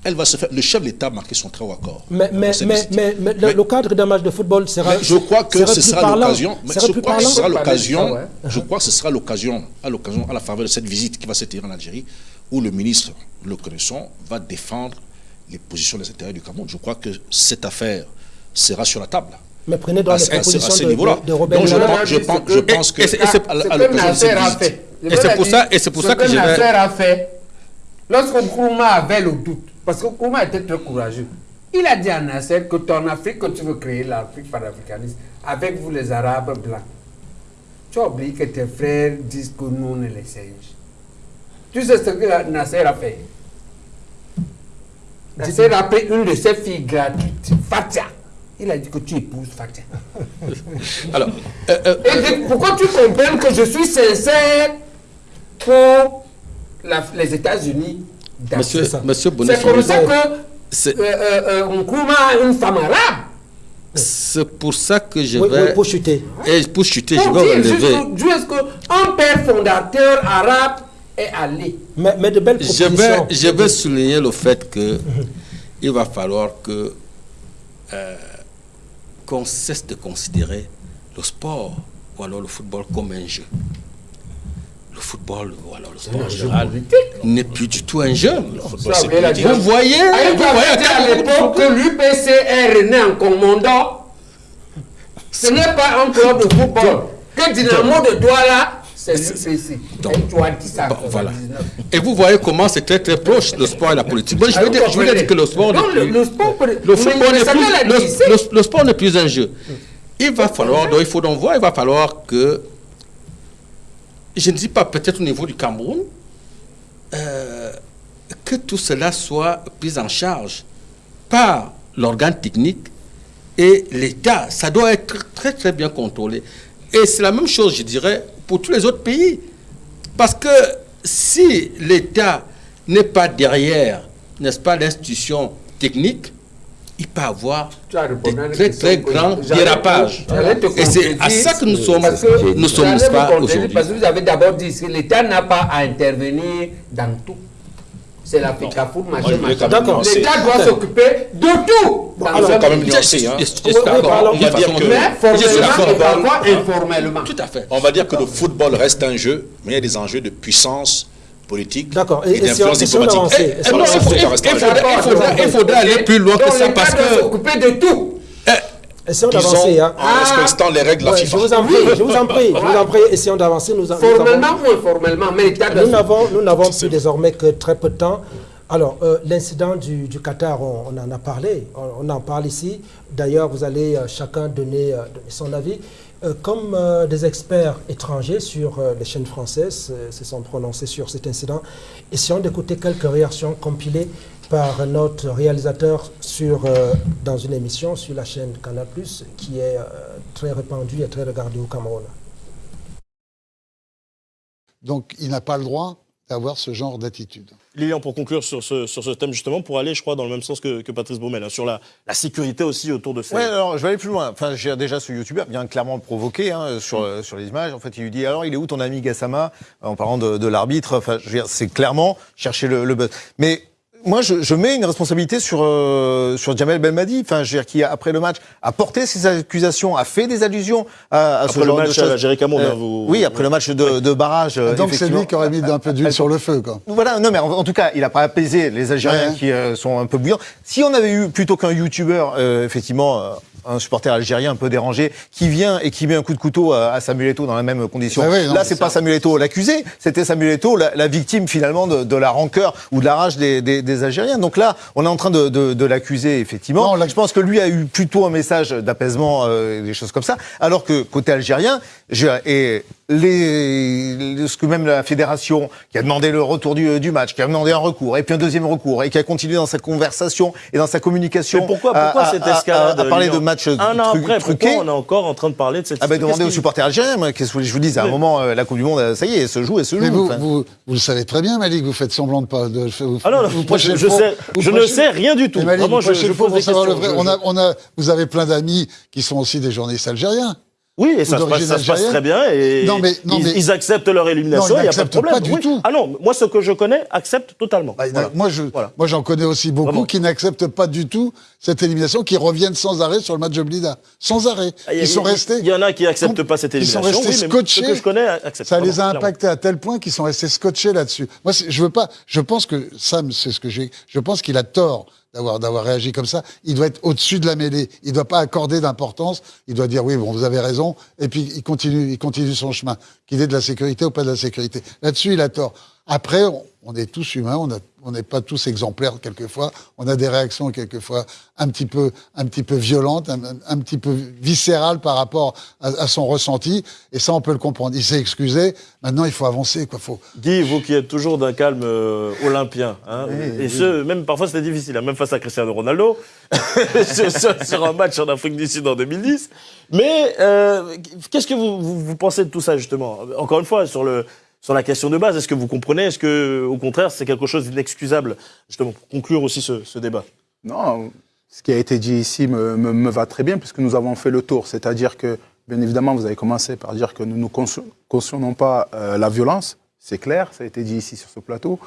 elle va se faire. Le chef de l'État a marqué son très haut accord. Mais, mais, mais, mais- mais le- Mais- le cadre d'un match de football sera. mais je crois que ce sera l'occasion. Je plus crois que ce parlant. sera l'occasion. ouais. Je crois que ce sera l'occasion, à l'occasion, à la faveur de cette visite qui va se tenir en Algérie, où le ministre, le connaissant, va défendre les positions des intérêts du Cameroun. Je crois que cette affaire sera sur la table. Mais prenez dans À les ce- à ce- à propositions ce de, niveau-là. de, de Robert Donc, je pense- je pense- je pense que Et c'est- pour ça- et c'est pour ça que je vais- a fait, lorsque Nkrumah avait le doute, parce que Nkrumah était très courageux, il a dit à Nasser que ton Afrique, que tu veux créer, l'Afrique panafricaniste, avec vous les Arabes blancs, tu as oublié que tes frères disent que nous, on est les singes. Tu sais ce que Nasser a fait? Nasser a pris une de ses filles gratuites, Fatia. Il a dit que tu épouses Fatia. Alors, euh, euh, Et que- pourquoi tu comprennes que je suis sincère pour la- les États-Unis? Monsieur, ça. monsieur C'est comme ça que euh, euh, euh, a une femme arabe. C'est pour ça que je Oui, vais... oui, pour chuter. Et pour chuter, je Pour vais dire relever. est-ce qu'un père fondateur arabe est allé. Mais, mais de belles Je propositions. vais, je vais souligner le fait que il va falloir que euh, qu'on cesse de considérer le sport ou alors le football comme un jeu. Le football ou alors le sport en général n'est plus du tout un jeu. Ça, vous. Vous voyez, Ah, vous il voyez à l'époque que l'UPCR est né en commandant. Ce n'est pas un club de football. Que Dynamo de Douala, c'est l'UPC. Et tu as dit ça. en Bon, voilà. 99. Et vous voyez comment c'est très très proche le sport et la politique. Moi, je Ah, veux vous dire, je veux comprenez. dire que le sport n'est Donc, le, plus- le sport, le football n'est plus, le, le- le sport n'est plus un jeu. Il va falloir, donc il faut donc voir, il va falloir que, je ne dis pas peut-être au niveau du Cameroun, euh, que tout cela soit pris en charge par l'organe technique et l'État. Ça doit être très très bien contrôlé. Et c'est la même chose, je dirais, pour tous les autres pays. Parce que si l'État n'est pas derrière, n'est-ce pas, l'institution technique, il peut avoir Tu as répondu à des une très très grands dérapages. Et c'est à ça que nous sommes, parce que nous sommes, aujourd'hui. Parce que vous avez d'abord dit que l'État n'a pas à intervenir dans tout. C'est la Moi, machin, machin. L'État doit s'occuper de tout. dans alors, quand même nuancer, hein. Parlons- on va dire que- Mais formellement informellement. Tout à fait. On va dire que le football reste un jeu, mais il y a des enjeux de puissance politique D'accord. Et- et, d'influence diplomatique. Et- non, avance il faudrait aller plus loin que ça parce que s'occuper de tout. Essayons Disons, d'avancer. Hein. en respectant les règles de la Ouais, je vous en prie, je vous en prie, je vous en prie. Essayons d'avancer. Nous, nous avons- Formellement ou informellement, mais Nous n'avons, nous n'avons plus désormais que très peu de temps. Alors, euh, l'incident du, du Qatar, on, on en a parlé, on, on en parle ici. D'ailleurs, vous allez euh, chacun donner, euh, donner son avis. Euh, comme euh, des experts étrangers sur euh, les chaînes françaises se sont prononcés sur cet incident, essayons d'écouter quelques réactions compilées par notre réalisateur sur, dans une émission sur la chaîne Canal+, qui est très répandue et très regardée au Cameroun. Donc, il n'a pas le droit d'avoir ce genre d'attitude. Lilian, pour conclure sur ce, sur ce thème, justement, pour aller, je crois, dans le même sens que, que Patrice Baumel, hein, sur la, la sécurité aussi autour de ces... Ouais, alors je vais aller plus loin. Enfin, j'ai déjà ce youtubeur vient clairement provoquer hein, sur, euh, sur les images. En fait, il lui dit alors il est où ton ami Gassama? En parlant de, de l'arbitre. Enfin, je veux dire, c'est clairement chercher le, le buzz. Mais moi, je, je mets une responsabilité sur euh, sur Jamel Belmadi, enfin, je veux dire, qui après le match a porté ses accusations, a fait des allusions à, à ce Après le genre match de choses. Euh, hein, vous- Oui, après le match de, de barrage. euh, Donc, c'est lui qui aurait mis un peu d'huile sur le feu, quoi. Voilà, non, mais en, en tout cas, il n'a pas apaisé les Algériens Ouais. qui euh, sont un peu bouillants. Si on avait eu plutôt qu'un youtubeur, euh, effectivement, euh, un supporter algérien un peu dérangé, qui vient et qui met un coup de couteau à, à Samuel Eto'o dans la même condition. Bah oui, non, Là, c'est pas Samuel Eto'o l'accusé, c'était Samuel Eto'o la, la victime finalement de, de la rancœur ou de la rage des, des, des Algériens. Donc là, on est en train de, de, de l'accuser effectivement. Non, Je pense que lui a eu plutôt un message d'apaisement, euh, des choses comme ça, alors que côté algérien, je, et les, ce que même la fédération qui a demandé le retour du, du match, qui a demandé un recours, et puis un deuxième recours, et qui a continué dans sa conversation et dans sa communication. Mais pourquoi, à- pourquoi à- cette à- escalade à, à parler Lilian de matchs Un an tru- après, truqués on est encore en train de parler de cette ah ben qu'est-ce demandez aux supporters algériens, moi, qu'est-ce que je vous dise À un moment, euh, la Coupe du Monde, ça y est, elle se joue, elle se joue. Mais vous, Enfin, vous, vous le savez très bien, Malik, vous faites semblant de pas. De, vous, Ah non, non, vous moi, prêchez je, sais, vous je ne sais rien du tout. Mais Malik, Vraiment, je, je pose des questions. vrai. Je- On a, on a, vous avez plein d'amis qui sont aussi des journalistes algériens. Oui, et ça, se passe, d'origine ça se passe algérienne. très bien. Et Non, mais- non, ils, mais- ils acceptent leur élimination, il n'y a pas de problème. pas du Oui. tout. Ah non, moi, ce que je connais, accepte totalement. Bah, Voilà. Moi, je, Voilà. j'en connais aussi beaucoup Vraiment. qui n'acceptent pas du tout cette élimination, qui reviennent sans arrêt sur le match de Blida. Sans arrêt. Ah, il y a- Ils sont y restés. Il y en a qui n'acceptent pas cette Ils sont élimination. restés oui, scotchés. Ceux que je connais acceptent. Ça les a impactés à tel point qu'ils sont restés scotchés là-dessus. Moi, je veux pas. Je pense que Sam, c'est ce que j'ai. Je pense qu'il a tort d'avoir d'avoir réagi comme ça. Il doit être au-dessus de la mêlée. Il doit pas accorder d'importance. Il doit dire oui, bon, vous avez raison. Et puis il continue, il continue son chemin. Qu'il ait de la sécurité ou pas de la sécurité. Là-dessus, il a tort. Après, on, on est tous humains. On n'est pas tous exemplaires quelquefois. On a des réactions quelquefois un petit peu, un petit peu violentes, un, petit peu viscérales par rapport à, à son ressenti. Et ça, on peut le comprendre. Il s'est excusé. Maintenant, il faut avancer. Quoi. Faut, Guy, vous qui êtes toujours d'un calme euh, olympien, hein, et ce, même parfois c'était difficile, hein, même face à Cristiano Ronaldo, sur, un match en Afrique du Sud en 2010. Mais euh, qu'est-ce que vous, vous, vous pensez de tout ça, justement? Encore une fois, sur, le, sur la question de base, est-ce que vous comprenez? Est-ce que, au contraire, c'est quelque chose d'inexcusable, justement, pour conclure aussi ce, débat? Non, ce qui a été dit ici me, va très bien, puisque nous avons fait le tour. C'est-à-dire que, bien évidemment, vous avez commencé par dire que nous ne caution- cautionnons pas euh, la violence. C'est clair, ça a été dit ici sur ce plateau.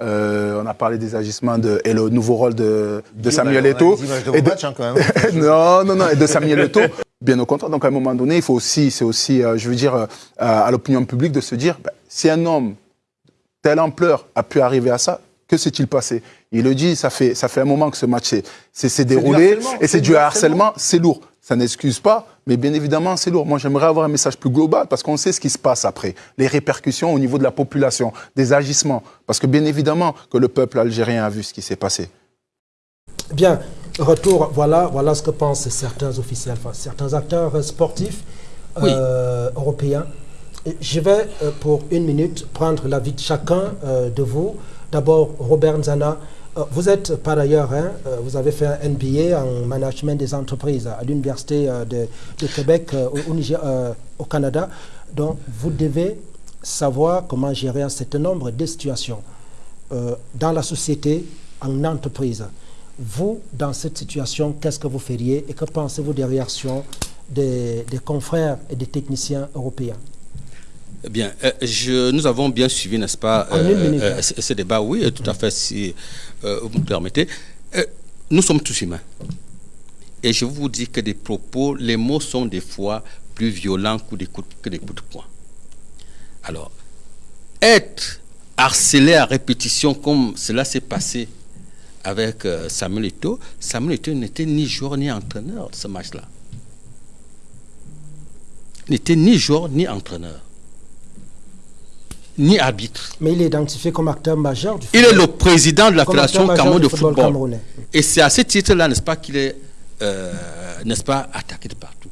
Euh, on a parlé des agissements de, et le nouveau rôle de, de Samuel Eto'o. de Et vos matchs, hein, quand même. non, non, non, et de Samuel Eto'o. Bien au contraire. Donc, à un moment donné, il faut aussi, c'est aussi, euh, je veux dire, euh, à l'opinion publique de se dire, ben, si un homme telle ampleur a pu arriver à ça, que s'est-il passé? Il le dit, ça fait, ça fait un moment que ce match s'est- déroulé et c'est du harcèlement, c'est lourd. Ça n'excuse pas, mais bien évidemment, c'est lourd. Moi, j'aimerais avoir un message plus global parce qu'on sait ce qui se passe après, les répercussions au niveau de la population, des agissements. Parce que bien évidemment que le peuple algérien a vu ce qui s'est passé. Bien, retour, voilà, voilà ce que pensent certains officiels, enfin, certains acteurs sportifs euh, européens. Je vais, euh, pour une minute, prendre l'avis de chacun euh, de vous. D'abord, Robert Nzana, vous êtes par ailleurs, hein, euh, vous avez fait un MBA en management des entreprises à l'Université euh, de, de Québec euh, au, au Niger- euh, au Canada. Donc, vous devez savoir comment gérer un certain nombre de situations euh, dans la société, en entreprise. Vous, dans cette situation, qu'est-ce que vous feriez et que pensez-vous des réactions des, des confrères et des techniciens européens? Eh Bien, euh, je, nous avons bien suivi, n'est-ce pas, minute, hein. ce, ce débat, oui, euh, tout à fait, si euh, vous me permettez. Euh, nous sommes tous humains. Et je vous dis que des propos, les mots sont des fois plus violents que des coups, de poing. Alors, être harcelé à répétition comme cela s'est passé avec euh, Samuel Eto'o, Samuel Eto'o n'était ni joueur ni entraîneur de ce match-là. N'était ni joueur ni entraîneur, ni arbitre. Mais il est identifié comme acteur majeur du Il est le président de la Fédération Cameroun de football football. Et c'est à ce titre-là, n'est-ce pas, qu'il est, euh, n'est-ce pas, attaqué de partout.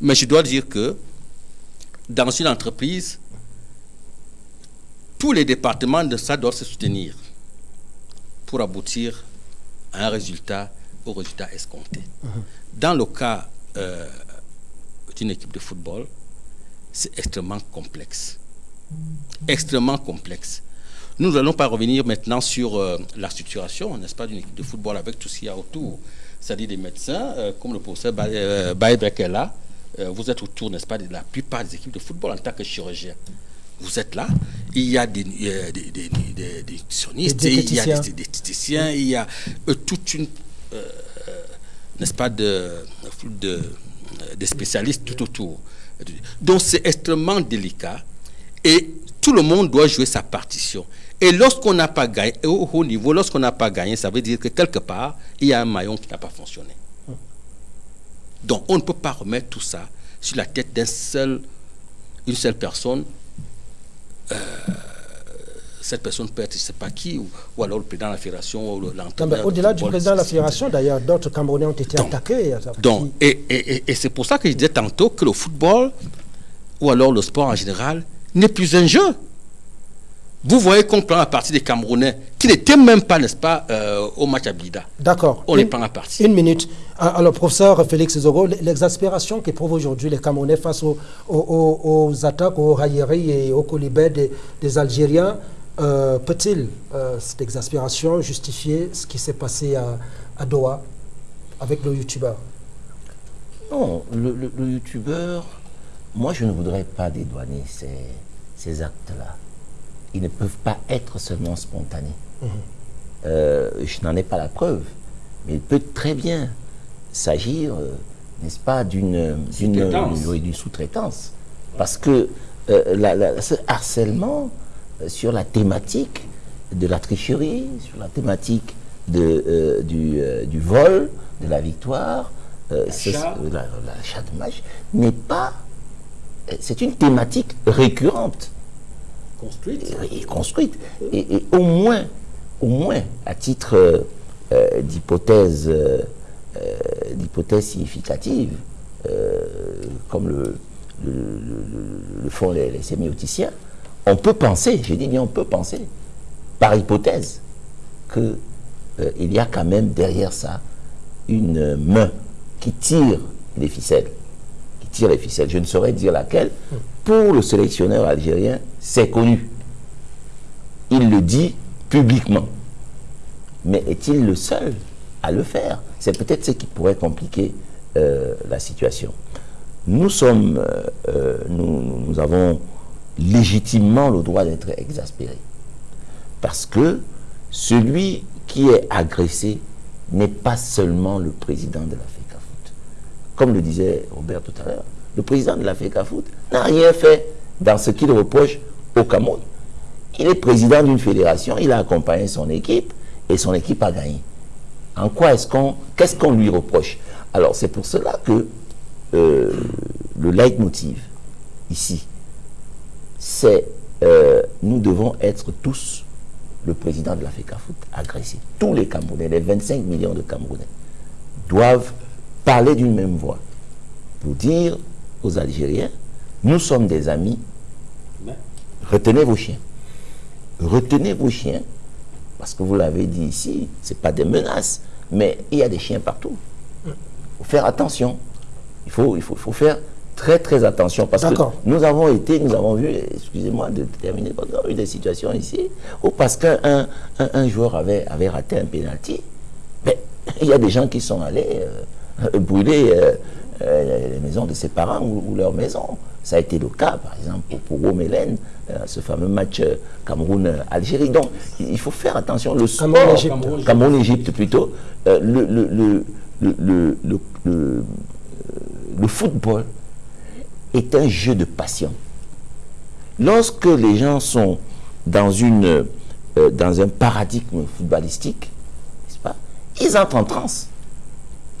Mais je dois dire que dans une entreprise, tous les départements de ça doivent se soutenir pour aboutir à un résultat, au résultat escompté. Dans le cas euh, d'une équipe de football, c'est extrêmement complexe. Extrêmement complexe. Nous n'allons pas revenir maintenant sur euh, la structuration, n'est-ce pas, d'une équipe de football avec tout ce qu'il y a autour. C'est-à-dire des médecins, euh, comme le professeur Ba- Baebek est là. Vous êtes autour, n'est-ce pas, de la plupart des équipes de football en tant que chirurgien. Vous êtes là, il y a des, euh, des, il y a des diététiciens, il y a toute une, n'est-ce pas, de, de, des spécialistes tout autour. Donc c'est extrêmement délicat et tout le monde doit jouer sa partition. Et lorsqu'on n'a pas gagné, au haut niveau, lorsqu'on n'a pas gagné, ça veut dire que quelque part, il y a un maillon qui n'a pas fonctionné. Donc on ne peut pas remettre tout ça sur la tête d'un seul, une seule personne. Euh, cette personne peut être, je ne sais pas qui, ou, ou alors le président de la fédération, ou l'entraîneur. Au-delà de du président de la fédération, d'ailleurs, d'autres Camerounais ont été attaqués. Donc, et, et- et- et c'est pour ça que je disais tantôt que le football, ou alors le sport en général, n'est plus un jeu. Vous voyez qu'on prend la partie des Camerounais, qui n'étaient même pas, n'est-ce pas, euh, au match à Blida. D'accord. On les prend à partie. Une minute. Ah, Alors, professeur Félix Zogo, l'exaspération qu'éprouvent aujourd'hui les Camerounais face aux, aux- aux- aux attaques, aux railleries et aux colibets des, des Algériens, euh, peut-il, euh, cette exaspération, justifier ce qui s'est passé à, à Doha avec le youtubeur? Non, le, le- le youtubeur, moi je ne voudrais pas dédouaner ces, ces actes-là. Ils ne peuvent pas être seulement spontanés. Euh, je n'en ai pas la preuve, mais il peut très bien s'agir, euh, n'est-ce pas, d'une Sous-traitance. Parce que euh, la- la- ce harcèlement sur la thématique de la tricherie, sur la thématique de, du, du vol, de la victoire, L'achat. la- l'achat de match, n'est pas. C'est une thématique récurrente Construite. et construite. Et, et au moins, au moins, à titre euh, euh, d'hypothèse, euh, d'hypothèse significative, euh, comme le, le, le- le font les, les sémioticiens, on peut penser, je dis bien on peut penser, par hypothèse, que euh, il y a quand même derrière ça une main qui tire les ficelles qui tire les ficelles. Je ne saurais dire laquelle. Pour le sélectionneur algérien, c'est connu. Il le dit publiquement. Mais est-il le seul à le faire? C'est peut-être ce qui pourrait compliquer euh, la situation. Nous sommes, euh, euh, nous, nous avons légitimement le droit d'être exaspérés. Parce que celui qui est agressé n'est pas seulement le président de la FECAFOOT. Comme le disait Robert tout à l'heure, le président de la FECAFOOT n'a rien fait dans ce qu'il reproche au Cameroun. Il est président d'une fédération, il a accompagné son équipe et son équipe a gagné. En quoi est-ce qu'on, qu'est-ce qu'on lui reproche? Alors c'est pour cela que euh, le leitmotiv ici, c'est euh, nous devons être tous le président de la FECAFOOT agressé. Tous les Camerounais, les 25 millions de Camerounais, doivent parler d'une même voix pour dire aux Algériens, nous sommes des amis, retenez vos chiens. Retenez vos chiens, parce que vous l'avez dit ici, ce pas des menaces, mais il y a des chiens partout. Il faut faire attention. Il faut, il faut, il faut faire très très attention parce que nous avons été, nous avons vu, excusez-moi de terminer, nous avons eu des situations ici où parce qu'un un, un, joueur avait, avait raté un pénalty, mais il y a des gens qui sont allés euh, brûler euh, euh, les maisons de ses parents ou, leur maison. Ça a été le cas, par exemple, pour, pour Romélène, ce fameux match Cameroun-Algérie. Donc, il faut faire attention. Le sport, Cameroun-Égypte plutôt, le, le, le, le, le football est un jeu de passion. Lorsque les gens sont dans, une, euh, dans un paradigme footballistique, pas, ils entrent en transe.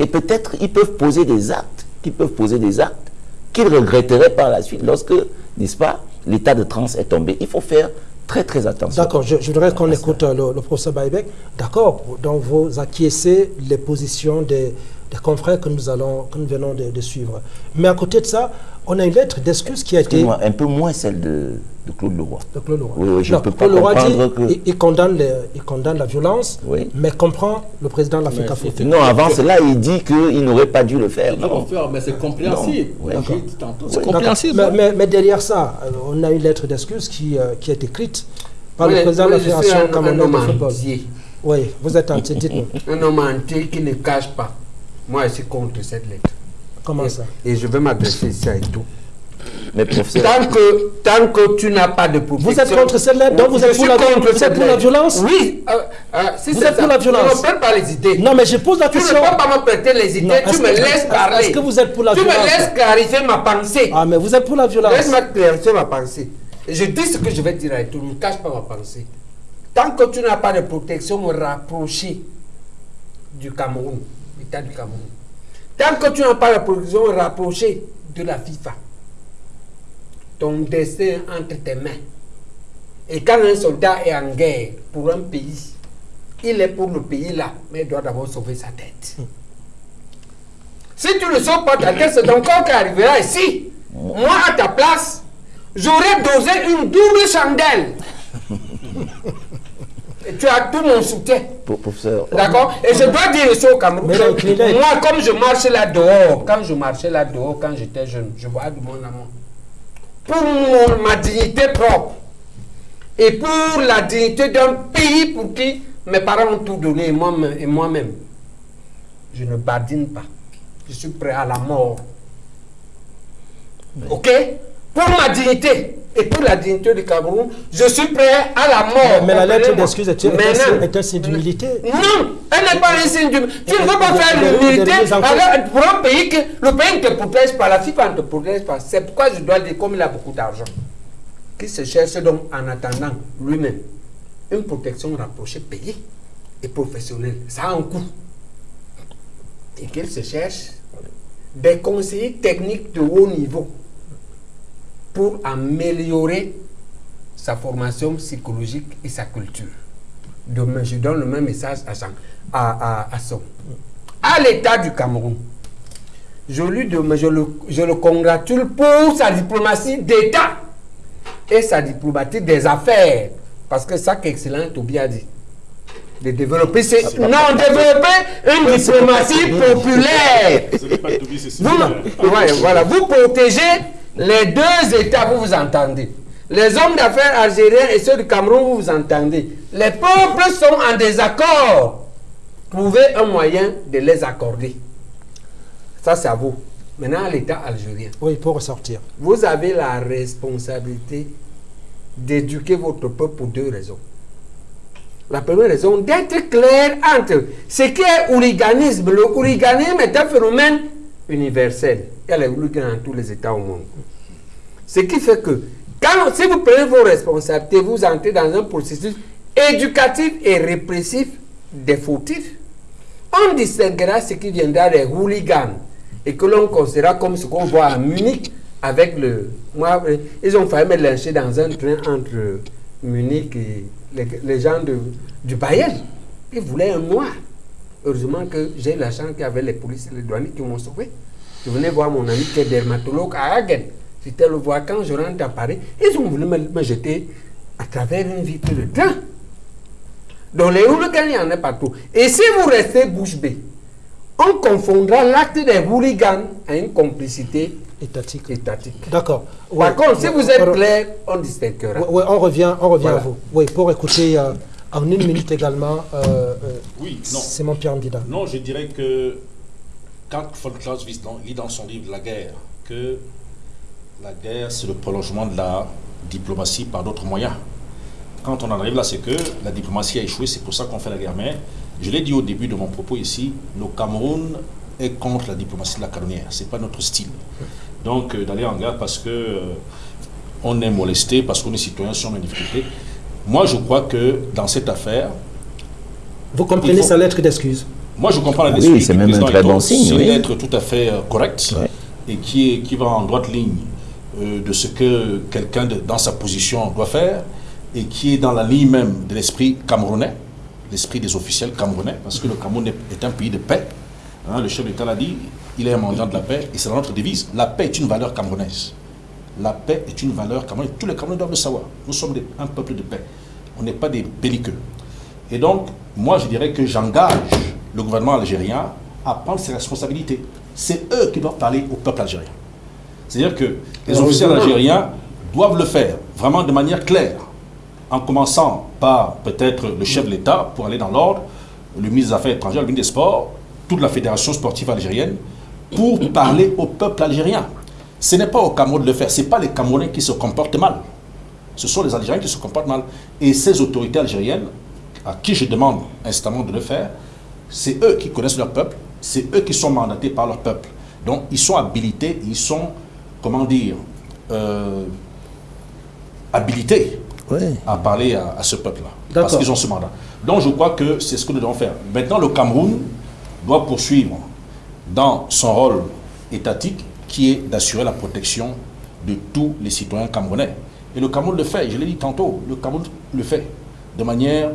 Et peut-être ils peuvent poser des actes, qu'ils peuvent poser des actes qu'ils regretteraient par la suite lorsque, n'est-ce pas, l'état de transe est tombé. Il faut faire très très attention. D'accord, je, voudrais qu'on écoute euh, le, professeur Baïbek. D'accord, donc vous acquiescez les positions des, des confrères que nous, allons, que nous venons de, suivre. Mais à côté de ça, on a une lettre d'excuse qui a été... Un peu moins celle de, Claude Leroy. De Claude Leroy. Oui, je ne peux pas comprendre que... Il, condamne il, condamne la violence, mais comprend le président de l'Afrique Non, avant cela, il dit qu'il n'aurait pas dû le faire. Non. Faire, mais c'est compréhensible. c'est compréhensible. Mais, mais, derrière ça, on a une lettre d'excuse qui, euh, qui est écrite par le président de la Fédération camerounaise de football. Oui, vous êtes entier, dites-nous. Un homme entier qui ne cache pas moi, je suis contre cette lettre. Comment ça? Et je vais m'adresser ici à tout. Mais professeur... Tant que, tant que tu n'as pas de protection... Vous êtes contre cette lettre? Donc vous êtes, pour la, vous êtes pour la, violence? Oui. Euh, euh, si vous êtes pour la violence Je ne prête pas les idées. Non, mais je pose la question. Tu ne peux pas me prêter les idées. tu me laisses parler. Est-ce que vous êtes pour la violence Tu me laisses clarifier ma pensée. Ah, mais vous êtes pour la violence. Laisse-moi clarifier ma pensée. Je dis ce que je vais dire à tout. Ne cache pas ma pensée. Tant que tu n'as pas de protection, me rapprocher du Cameroun, du Cameroun Tant que tu n'as pas la position rapprochée de la FIFA, ton destin entre tes mains. Et quand un soldat est en guerre pour un pays, il est pour le pays là, mais il doit d'abord sauver sa tête. Si tu ne sauves pas ta tête, c'est ton corps qui arrivera ici. Moi, à ta place, j'aurais dosé une double chandelle. Tu as tout mon soutien. Professeur. D'accord? Et je dois dire ça au Cameroun. moi, comme je marchais là dehors, quand je marchais là dehors, quand j'étais jeune, je vois du monde amour. Pour ma dignité propre et pour la dignité d'un pays pour qui mes parents ont tout donné et moi-même, et moi-même je ne badine pas. Je suis prêt à la mort. Ok? Pour ma dignité et pour la dignité du Cameroun, je suis prêt à la mort. Mais, la lettre d'excuse est, est, un signe d'humilité. Non, elle n'est pas un signe d'humilité. Tu ne veux pas faire l'humilité pour un pays que le pays ne te protège pas, la FIFA ne te protège pas. C'est pourquoi je dois dire, comme il a beaucoup d'argent, qu'il se cherche donc en attendant lui-même une protection rapprochée, payée et professionnelle. Ça a un coût. Et qu'il se cherche des conseillers techniques de haut niveau pour améliorer sa formation psychologique et sa culture. Demain, je donne le même message à, Jean, à, à, son. À l'État du Cameroun, je, lui demande, je, le, je le congratule pour sa diplomatie d'État et sa diplomatie des affaires. Parce que ça qu'excellent Tobi a dit. De développer, c'est non, développer une diplomatie populaire. Vous, ouais, voilà, vous protégez les deux États, vous vous entendez. Les hommes d'affaires algériens et ceux du Cameroun, vous vous entendez. Les peuples sont en désaccord. Trouvez un moyen de les accorder. Ça, c'est à vous. Maintenant, l'État algérien. Oui, pour ressortir. Vous avez la responsabilité d'éduquer votre peuple pour deux raisons. La première raison, d'être clair entre ce qui est hooliganisme. Le hooliganisme est un phénomène universel. Il y a les hooligans dans tous les États au monde. Ce qui fait que, si vous prenez vos responsabilités, vous entrez dans un processus éducatif et répressif des fautifs. On distinguera ce qui viendra des hooligans et que l'on considérera comme ce qu'on voit à Munich avec le. Moi, ils ont failli me lyncher dans un train entre Munich et les, les gens de, du Bayern. Ils voulaient un noir. Heureusement que j'ai la chance qu'il y avait les policiers et les douaniers qui m'ont sauvé. Je venais voir mon ami qui est dermatologue à Hagen. J'étais le voir quand je rentre à Paris. Ils ont voulu me, me jeter à travers une vitre de train. Donc les hooligans, il y en a partout. Et si vous restez bouche bée, on confondra l'acte des hooligans à une complicité étatique. étatique. D'accord. Par Oui. contre, si vous êtes clair, on distinguera. Oui, oui, on revient, on revient Voilà. à vous. Oui, pour écouter euh, en une minute également. euh, euh, Oui. C'est mon Pierre Mbida. Non, je dirais que quand von Clausewitz lit dans son livre La guerre que la guerre, c'est le prolongement de la diplomatie par d'autres moyens. Quand on en arrive là, c'est que la diplomatie a échoué, c'est pour ça qu'on fait la guerre. Mais je l'ai dit au début de mon propos ici, le Cameroun est contre la diplomatie de la canonnière. Ce n'est pas notre style. Donc, euh, d'aller en guerre parce que euh, on est molesté, parce qu'on est citoyen, sur une difficulté. Moi, je crois que dans cette affaire, Vous comprenez faut- sa lettre d'excuse? Moi, je comprends la Oui, décision c'est du même un très bon signe, C'est oui. une lettre tout à fait euh, correcte et qui, est, qui va en droite ligne euh, de ce que quelqu'un dans sa position doit faire et qui est dans la ligne même de l'esprit camerounais, l'esprit des officiels camerounais, parce que le Cameroun est, est un pays de paix. Hein, le chef d'État l'a dit, il est un mendiant de la paix et c'est dans notre devise. La paix est une valeur camerounaise. La paix est une valeur camerounaise. Tous les Camerounais doivent le savoir. Nous sommes des- un peuple de paix. On n'est pas des belliqueux. Et donc, moi, je dirais que j'engage le gouvernement algérien à prendre ses responsabilités. C'est eux qui doivent parler au peuple algérien. C'est-à-dire que les officiels évidemment. algériens doivent le faire vraiment de manière claire, en commençant par peut-être le chef de l'État pour aller dans l'ordre, le ministre des Affaires étrangères, le ministre des Sports, toute la fédération sportive algérienne, pour parler au peuple algérien. Ce n'est pas au Cameroun de le faire, ce n'est pas les Camerounais qui se comportent mal. Ce sont les Algériens qui se comportent mal. Et ces autorités algériennes, à qui je demande instamment de le faire, c'est eux qui connaissent leur peuple, c'est eux qui sont mandatés par leur peuple. Donc ils sont habilités, ils sont, comment dire, euh, habilités à parler à, à ce peuple-là. Parce qu'ils ont ce mandat. Donc je crois que c'est ce que nous devons faire. Maintenant, le Cameroun doit poursuivre dans son rôle étatique qui est d'assurer la protection de tous les citoyens camerounais. Et le Cameroun le fait, je l'ai dit tantôt, le Cameroun le fait de manière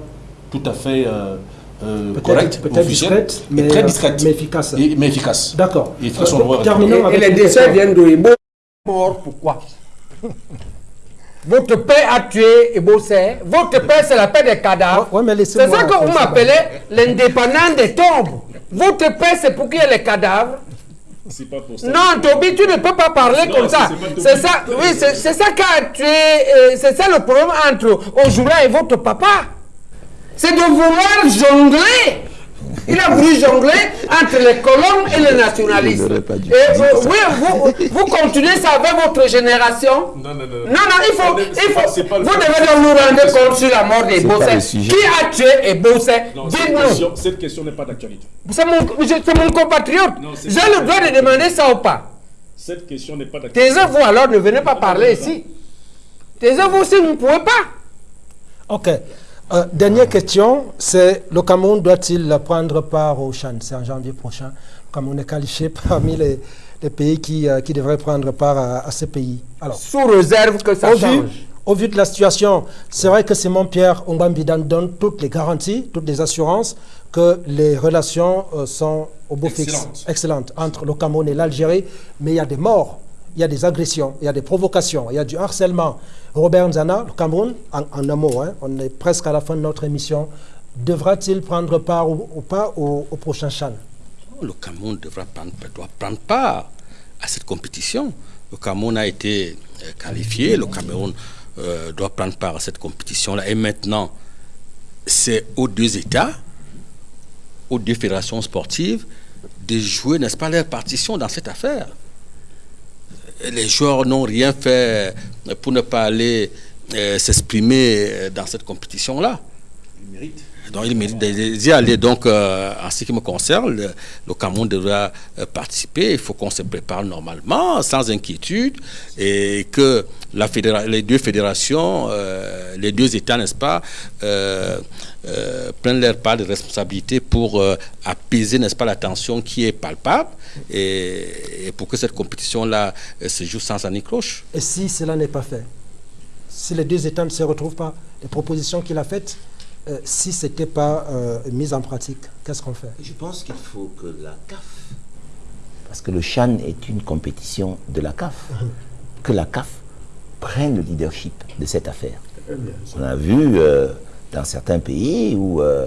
tout à fait euh, euh, Peut-être- correcte, discrète, et mais, très euh, discrète. mais efficace. Et- mais efficace. D'accord. Et Euh, les décès viennent de Ebo. Mort, pourquoi? Votre père a tué Ebo. Votre père, c'est la paix des cadavres. c'est ça que vous m'appelez l'indépendant des tombes. Votre père, c'est pour qu'il y ait les cadavres. C'est pas pour ça. Non, Toby, tu ne peux pas parler Non, comme ça. c'est ça, oui, c'est ça tué, euh, c'est ça le problème entre Ojula et votre papa. C'est de vouloir jongler. Il a voulu jongler entre les colons et les nationalistes. Et euh, oui, vous, vous continuez ça avec votre génération. Non, non, non. Non, non, il faut, il faut, pas vous devez donc nous rendre compte sur la mort des Bossé. Qui a tué cette Dites-nous. question, cette question n'est pas d'actualité. C'est mon, compatriote. J'ai le droit de demander ça ou pas. Cette question n'est pas d'actualité. Taisez-vous alors, ne venez pas parler ici. Taisez-vous si vous ne pouvez pas. Ok. Euh, dernière question, c'est le Cameroun doit-il prendre part au Chan C'est en janvier prochain. Le Cameroun est qualifié parmi les, les pays qui, euh, qui devraient prendre part à, à ce pays. Alors, Sous réserve que ça au change. Vu, au vu de la situation, c'est vrai que Simon Pierre Ongwambidan donne toutes les garanties, toutes les assurances que les relations euh, sont au beau fixe, excellentes entre le Cameroun et l'Algérie, mais il y a des morts, il y a des agressions, il y a des provocations, il y a du harcèlement. Robert Nzana, le Cameroun, en, un mot, hein, on est presque à la fin de notre émission, devra-t-il prendre part ou, pas au, au prochain Chan Le Cameroun devra prendre, doit prendre part à cette compétition. Le Cameroun a été euh, qualifié, le Cameroun euh, doit prendre part à cette compétition-là. Et maintenant, c'est aux deux États aux deux fédérations sportives de jouer, n'est-ce pas, leur partition dans cette affaire. Les joueurs n'ont rien fait pour ne pas aller euh, s'exprimer dans cette compétition-là. Ils méritent. Donc, il mérite d'y aller. Donc, euh, en ce qui me concerne, le, Cameroun devra euh, participer. Il faut qu'on se prépare normalement, sans inquiétude, et que les deux fédérations, euh, les deux États, n'est-ce pas, prennent leur part de responsabilité pour apaiser, n'est-ce pas, la tension qui est palpable, et, et pour que cette compétition-là se joue sans anicroche. Et si cela n'est pas fait Si les deux États ne se retrouvent pas, les propositions qu'il a faites, euh, si ce n'était pas euh, mis en pratique, qu'est-ce qu'on fait? Je pense qu'il faut que la CAF, parce que le Chan est une compétition de la CAF, que la CAF prenne le leadership de cette affaire. On a vu euh, dans certains pays où euh,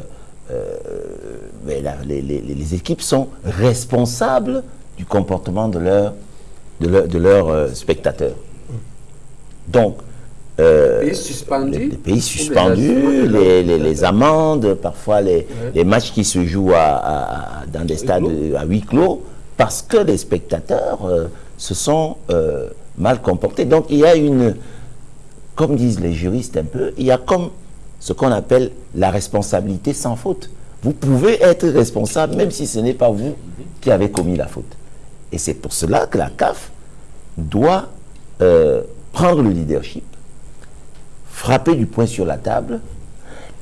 euh, mais la- les, les- les équipes sont responsables du comportement de leurs de leur, de leurs, euh, spectateurs. Donc, euh, Pays suspendus. les, pays suspendus, les- les, les- les amendes, parfois les, matchs qui se jouent à- à- à- dans des stades à huis clos, parce que les spectateurs euh, se sont euh, mal comportés. Donc il y a une, comme disent les juristes un peu, il y a comme ce qu'on appelle la responsabilité sans faute. Vous pouvez être responsable même si ce n'est pas vous qui avez commis la faute. Et c'est pour cela que la CAF doit prendre le leadership, frapper du poing sur la table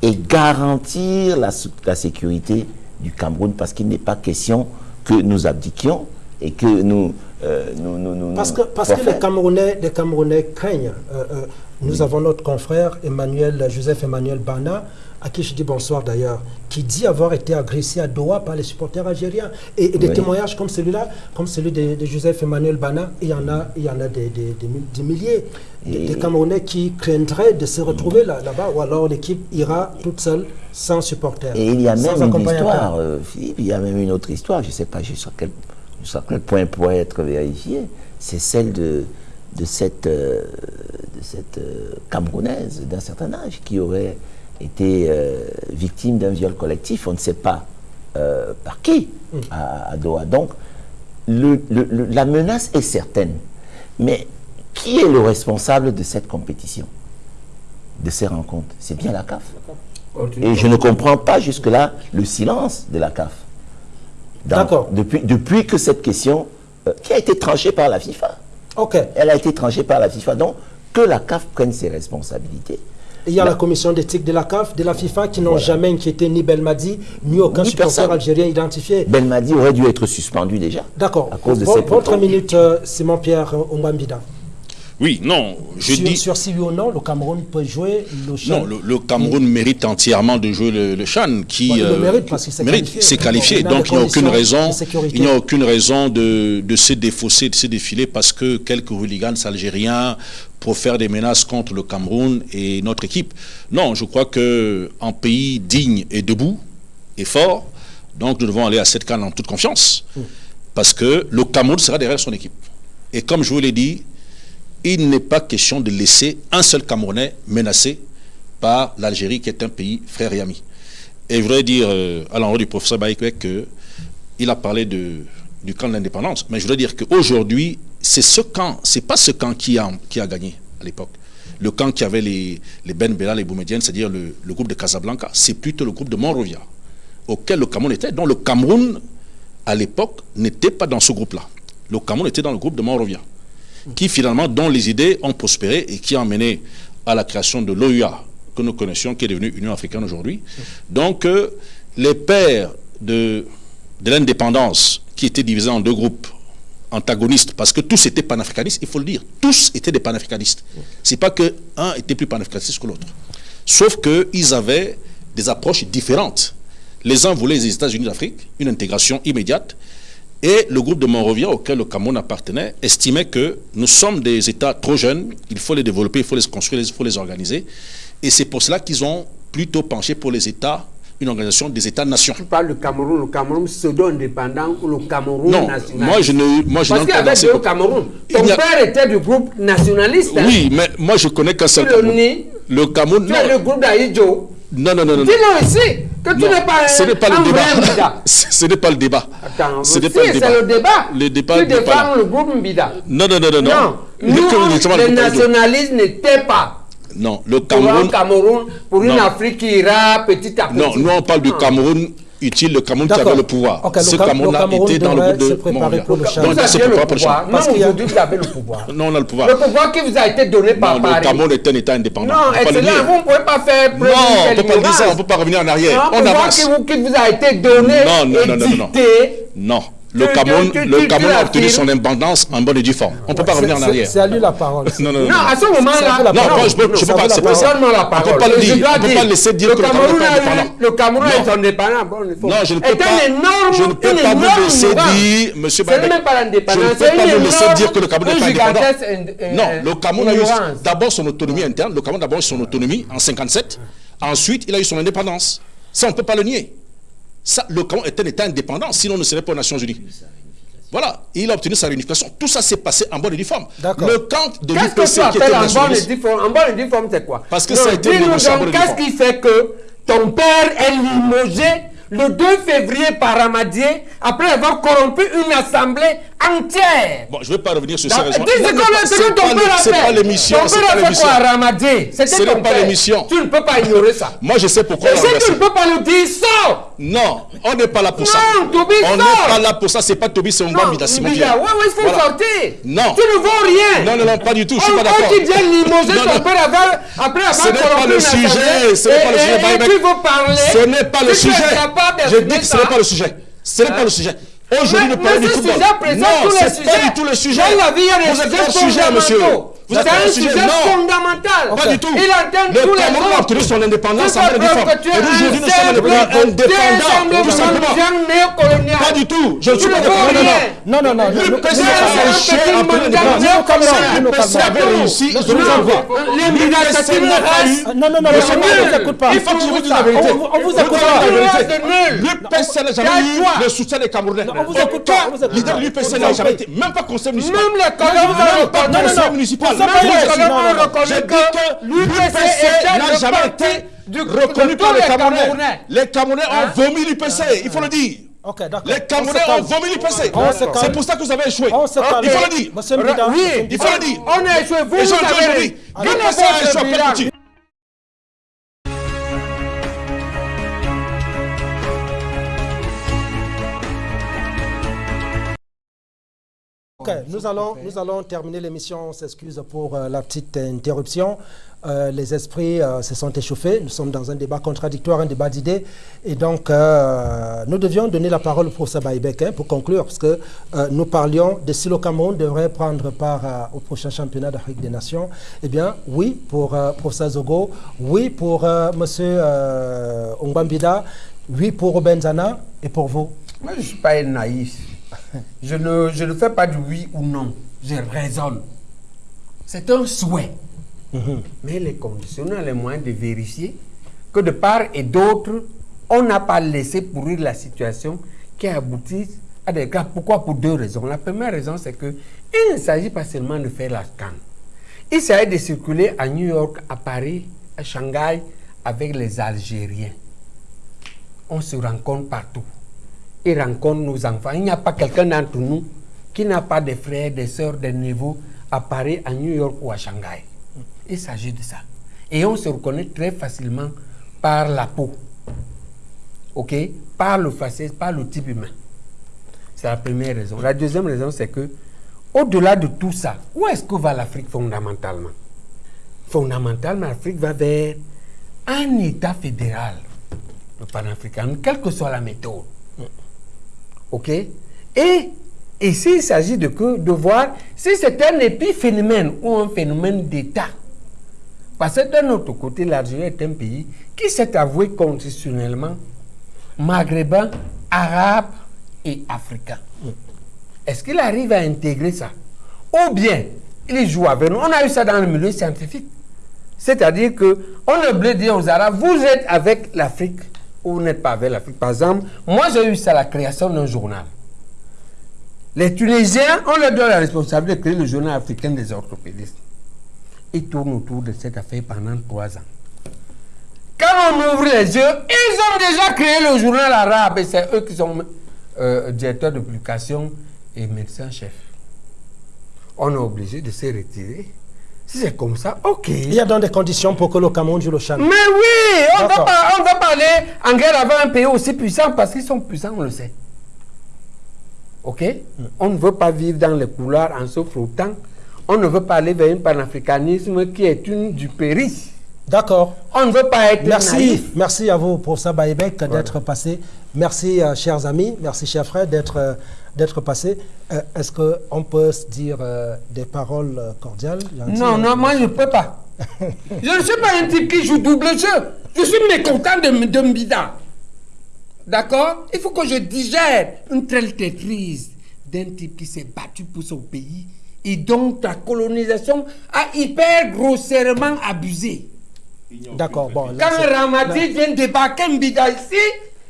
et garantir la, sécurité du Cameroun parce qu'il n'est pas question que nous abdiquions et que nous... euh, nous, nous- nous- Parce que, nous parce que les. Camerounais, les Camerounais craignent. Euh, euh, nous avons notre confrère Emmanuel, Joseph Emmanuel Bana, à qui je dis bonsoir d'ailleurs, qui dit avoir été agressé à Doha par les supporters algériens. Et, et des Oui. témoignages comme celui-là, comme celui de, de Joseph Emmanuel Bana, il y en a, il y en a des, des- des mil- des milliers. Des, des Camerounais qui craindraient de se retrouver là- là-bas, ou alors l'équipe ira toute seule, sans supporters. Et il y a même une histoire, euh, Philippe, il y a même une autre histoire, je ne sais pas jusqu'à quel, jusqu'à quel point elle pourrait être vérifiée, c'est celle de, de cette, euh, de cette euh, Camerounaise d'un certain âge qui aurait été euh, victime d'un viol collectif, on ne sait pas euh, par qui à, à Doha. Donc, le- le- le- la menace est certaine, mais qui est le responsable de cette compétition, de ces rencontres? C'est bien la CAF. Et je ne comprends pas jusque-là le silence de la CAF. D'accord. Depuis, depuis que cette question, euh, qui a été tranchée par la FIFA, Ok. elle a été tranchée par la FIFA. Donc, que la CAF prenne ses responsabilités. Il y a La- commission d'éthique de la CAF, de la FIFA, qui n'ont jamais inquiété ni Belmadi, ni aucun Ni supporter personne. algérien identifié. Belmadi aurait dû être suspendu déjà. D'accord. À cause de Votre minute, euh, Simon-Pierre euh. Oui, non, je sur, dis... sur si oui ou non, le Cameroun peut jouer le Chan. Non, le, le Cameroun mérite entièrement de jouer le, le Chan, qui Bon, il le euh, mérite parce qu'il s'est qualifié. Bon, Donc il n'y a aucune raison, il n'y a aucune raison de, de se défausser, de se défiler parce que quelques hooligans algériens profèrent des menaces contre le Cameroun et notre équipe. Non, je crois que en pays digne et debout et fort, donc nous devons aller à cette canne en toute confiance parce que le Cameroun sera derrière son équipe. Et comme je vous l'ai dit, il n'est pas question de laisser un seul Camerounais menacé par l'Algérie, qui est un pays frère et ami. Et je voudrais dire euh, à l'endroit du professeur Baïkwek qu'il a parlé du camp de l'indépendance, mais je voudrais dire qu'aujourd'hui, c'est ce camp, c'est pas ce camp qui a, gagné à l'époque. Le camp qui avait les, Ben Bella, les Boumediennes, c'est-à-dire le, le groupe de Casablanca, c'est plutôt le groupe de Monrovia, auquel le Cameroun était. Donc le Cameroun, à l'époque, n'était pas dans ce groupe-là. Le Cameroun était dans le groupe de Monrovia qui finalement, dont les idées ont prospéré et qui a mené à la création de l'OUA, que nous connaissions, qui est devenue Union africaine aujourd'hui. Donc, euh, les pères de, de l'indépendance, qui étaient divisés en deux groupes antagonistes, parce que tous étaient panafricanistes, il faut le dire, tous étaient des panafricanistes. C'est pas que un était plus panafricaniste que l'autre. Sauf qu'ils avaient des approches différentes. Les uns voulaient les États-Unis d'Afrique, une intégration immédiate, et le groupe de Monrovia auquel le Cameroun appartenait estimait que nous sommes des États trop jeunes, il faut les développer, il faut les construire, il faut les organiser. Et c'est pour cela qu'ils ont plutôt penché pour les États, une organisation des États-nations. Tu parles du Cameroun, le Cameroun pseudo-indépendant ou le Cameroun Non, national? moi je ne, moi je Parce qu'il y avait deux. Cameroun. Ton a- père était du groupe nationaliste. hein? Oui, mais moi je connais qu'un seul Tu le Cameroun. nies? Le Cameroun, Tu le groupe d'Aïdjo. Non, non, non, non. Dis-le ici. Que tu n'es pas un, ce n'est pas le débat. Ce n'est pas le débat. Attends, Ce n'est pas le débat. le débat. Le débat Tu défends le groupe Mbida. Non, non, non, non, non. Nous, le- nationalistes n'étaient pas Non, le pour un Cameroun. Cameroun, pour une. Afrique qui ira petit à petit. Non, nous on parle du. Cameroun utile, le Cameroun qui avait le pouvoir. Ok, le Ce Cam- le Cameroun-là Cameroun était dans le groupe de le Donc, changement. Vous il se aviez prépare le pour le pouvoir. changement. Parce Même qu'il y a- aujourd'hui, vous avez le pouvoir. Non, on a le pouvoir. Le pouvoir qui vous a été donné par Non, Paris. le Cameroun est un État indépendant. Non, le excellent. Vous ne pouvez pas faire Non, on d'une peut pas dire ça, on peut pas revenir en arrière. On pouvoir avance. qui vous, qui vous a été donné Non, non, non, non, non, non. Non. Le Cameroun, le Cameroun a obtenu son indépendance en bonne et due forme. On ne peut pas revenir en arrière. C'est à lui la parole. Non, non, non. Non, à ce moment-là, Non, je C'est peux pas- c'est parole. pas- la On peut parole. pas le dire. On peut pas laisser dire que le Cameroun est a indépendant. Le Cameroun Non. est indépendant. Non, je ne peux est pas. je ne peux pas vous énorme laisser dire, Monsieur pas Je ne peux pas vous laisser dire que le Cameroun pas indépendant. Non, le Cameroun a eu d'abord son autonomie interne. Le Cameroun d'abord eu son autonomie en 57. Ensuite, il a eu son indépendance. Ça, on ne peut pas le nier. Ça, le Cameroun est un État indépendant, sinon on ne serait pas aux Nations Unies. Voilà, il a obtenu sa réunification. Tout ça s'est passé en bonne et due forme. Le camp de Qu'est-ce que l'UPC tu était appelles en bonne et due forme? En bonne et due forme, c'est quoi? Parce que Non, ça a été négocié en bonne Qu'est-ce qui fait que ton père est limogé le 2 février par Ramadier après avoir corrompu une assemblée entière Bon, je ne vais pas revenir sur ces Dans- raisons. Dis ce ce ton pas l'émission. Ton père a fait quoi à Ramadier Ce n'est pas l'émission. Tu ne peux pas ignorer ça. Moi, je sais pourquoi. Et si tu ne peux pas le dire, sors Non, on n'est pas là pour ça. Non, Toby, On n'est pas là pour ça. C'est pas Toby, c'est Non, Mbambida, Simon Mbida, Pierre. ouais, ouais, il faut sortir. Non. Tu ne vaux rien. Non, non, non, pas du tout. Je suis On- pas d'accord. On qui vient limoger ton père après avoir Ce n'est pas le sujet, ce n'est pas le Et- sujet, tu veux parler. Ce n'est pas le tu sujet. Je dis que ce ça, n'est pas le sujet. Ce n'est Hein? pas le sujet. Aujourd'hui, nous parlons du football. sujet Non, c'est pas du tout le sujet. Vous êtes hors sujet, monsieur. Fondamentaux. Vous êtes C'est un sujet. fondamental. Pas du tout. Il entend Le tous les Cameroun a obtenu son indépendance en et aujourd'hui, nous sommes indépendants, tout simplement. Pas du tout. Je ne suis pas Non, non. Non. Le nous- a l'indépendance. néocolonial. Le avait réussi, je vous envoie. L'Émiration L'UPC n'a pas eu. Non, non, non, on ne nul. vous écoute pas. Il faut que je vous dise la On- vérité. on- on vous écoute pas. L'UPC n'a jamais eu le soutien des Camerounais. on vous écoute pas, de l'UPC n'a jamais été, même pas conseil municipal. Même les colons Même ont pas reconnu. conseil municipal. Reconnu reconnu que l'UPC n'a jamais été reconnu par les Camerounais. Les Camerounais Hein? ont vomi l'UPC, il faut le dire. Les Camerounais ont vomi calme. C'est pour ça que vous avez échoué. Il faut le dire. Monsieur Oui, Il faut le dire. On a échoué. Vous, je dis avez est L'UPC a échoué Nous allons, nous allons terminer l'émission. On s'excuse pour euh, la petite interruption. Euh, les esprits euh, se sont échauffés. Nous sommes dans un débat contradictoire, un débat d'idées. Et donc, nous devions donner la parole au professeur Baïbek hein, pour conclure, parce que nous parlions de si le Cameroun devrait prendre part au prochain championnat d'Afrique des Nations. Eh bien, oui pour professeur Zogo, oui pour monsieur Ongbambida, oui pour Robin Zana, et pour vous Moi, je ne suis pas naïf. Je ne, je ne fais pas du oui ou non. Je raisonne. C'est un souhait. Mais les conditions, on a les moyens de vérifier que de part et d'autre, on n'a pas laissé pourrir la situation qui aboutit à des cas. Pourquoi? Pour deux raisons. La première raison, c'est que il ne s'agit pas seulement de faire la scan. Il s'agit de circuler à New York, à Paris, à Shanghai avec les Algériens. On se rencontre partout. Ils rencontrent nos enfants. Il n'y a pas quelqu'un d'entre nous qui n'a pas des frères, des sœurs, des neveux à Paris, à New York ou à Shanghai. Il s'agit de ça. Et on se reconnaît très facilement par la peau. OK? Par le faciès, par le type humain. C'est la première raison. La deuxième raison, c'est que, au-delà de tout ça, où est-ce que va l'Afrique fondamentalement? Fondamentalement, l'Afrique va vers un État fédéral, le panafricain, quelle que soit la méthode. OK? Et ici, il s'agit de, de voir si c'est un épiphénomène ou un phénomène d'État. Parce que d'un autre côté, l'Algérie est un pays qui s'est avoué constitutionnellement maghrébin, arabe et africain. Est-ce qu'il arrive à intégrer ça? Ou bien, il joue avec nous? On a eu ça dans le milieu scientifique. C'est-à-dire que on oublie de dire aux Arabes, vous êtes avec l'Afrique ou vous n'êtes pas avec l'Afrique. Par exemple, moi j'ai eu ça, la création d'un journal. Les Tunisiens, on leur donne la responsabilité de créer le journal africain des orthopédistes. Ils tournent autour de cette affaire pendant trois ans. Quand on ouvre les yeux, ils ont déjà créé le journal arabe et c'est eux qui sont euh, directeurs de publication et médecins-chefs. On est obligé de se retirer. Si c'est comme ça, ok. Il y a dans des conditions pour que le Cameroun joue le Chan. Mais oui, on ne va, pas- on va pas aller en guerre avec un pays aussi puissant parce qu'ils sont puissants, on le sait. Ok? On ne veut pas vivre dans les couloirs en se frottant. On ne veut pas aller vers un panafricanisme qui est une duperie. D'accord. On ne veut pas être Merci, naïf. merci à vous, professeur Baïbek, d'être passé. Merci, euh, chers amis, merci, chers frères, d'être euh, d'être passé. Euh, Est-ce qu'on peut se dire euh, des paroles euh, cordiales? Gentilles Non, non, moi je ne peux pas. je ne suis pas un type qui joue double jeu. Je suis mécontent de, de Mbida. D'accord? Il faut que je digère une telle traîtrise d'un type qui s'est battu pour son pays et dont la colonisation a hyper grossièrement abusé. D'accord, bon. Quand Ramadi vient débarquer Mbida ici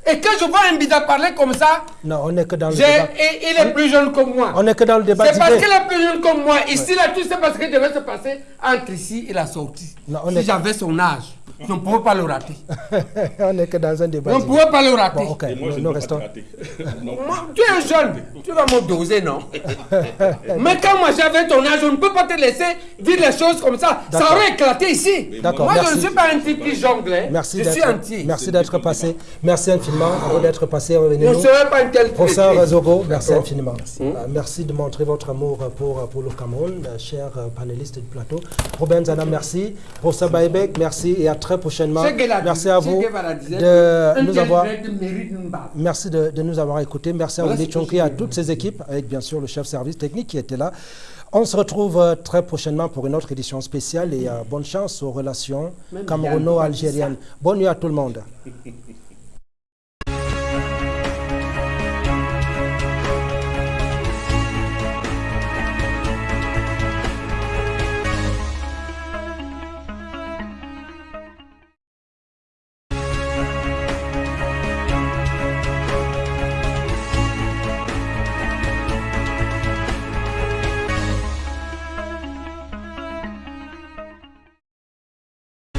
et que je vois Mbida parler comme ça, Non, on n'est que dans le débat. et- il est plus jeune que moi. On n'est que dans le débat C'est parce qu'il est plus jeune que moi. Ici, là, tu sais pas ce qui devait se passer entre ici et la sortie. on si est- j'avais son âge, je ne pouvais pas le rater. on n'est que dans un débat On ne pouvait pas le rater. Bon, ok, nous, nous restons. Moi, tu es jeune, tu vas me doser, non? Mais quand moi j'avais ton âge, on ne peut pas te laisser dire les choses comme ça. Ça aurait éclaté ici. D'accord, Moi, je merci. ne suis pas un type qui jongle. hein. Merci je suis d'être entier. merci d'être passé. Merci infiniment à vous d'être passé. Une telle Professeur. Zogo, merci D'accord. infiniment. Euh, merci de montrer votre amour pour, pour le Cameroun, euh, chers euh, panélistes du plateau. Robin Zana, merci. Professeur Baïbek, merci et à très prochainement. Merci à vous de nous avoir. Merci de, de nous avoir écoutés. Merci à Chonki, je à toutes ses équipes, avec bien sûr le chef service technique qui était là. On se retrouve très prochainement pour une autre édition spéciale et bonne chance aux relations camerouno-algériennes. Bonne nuit à tout le monde.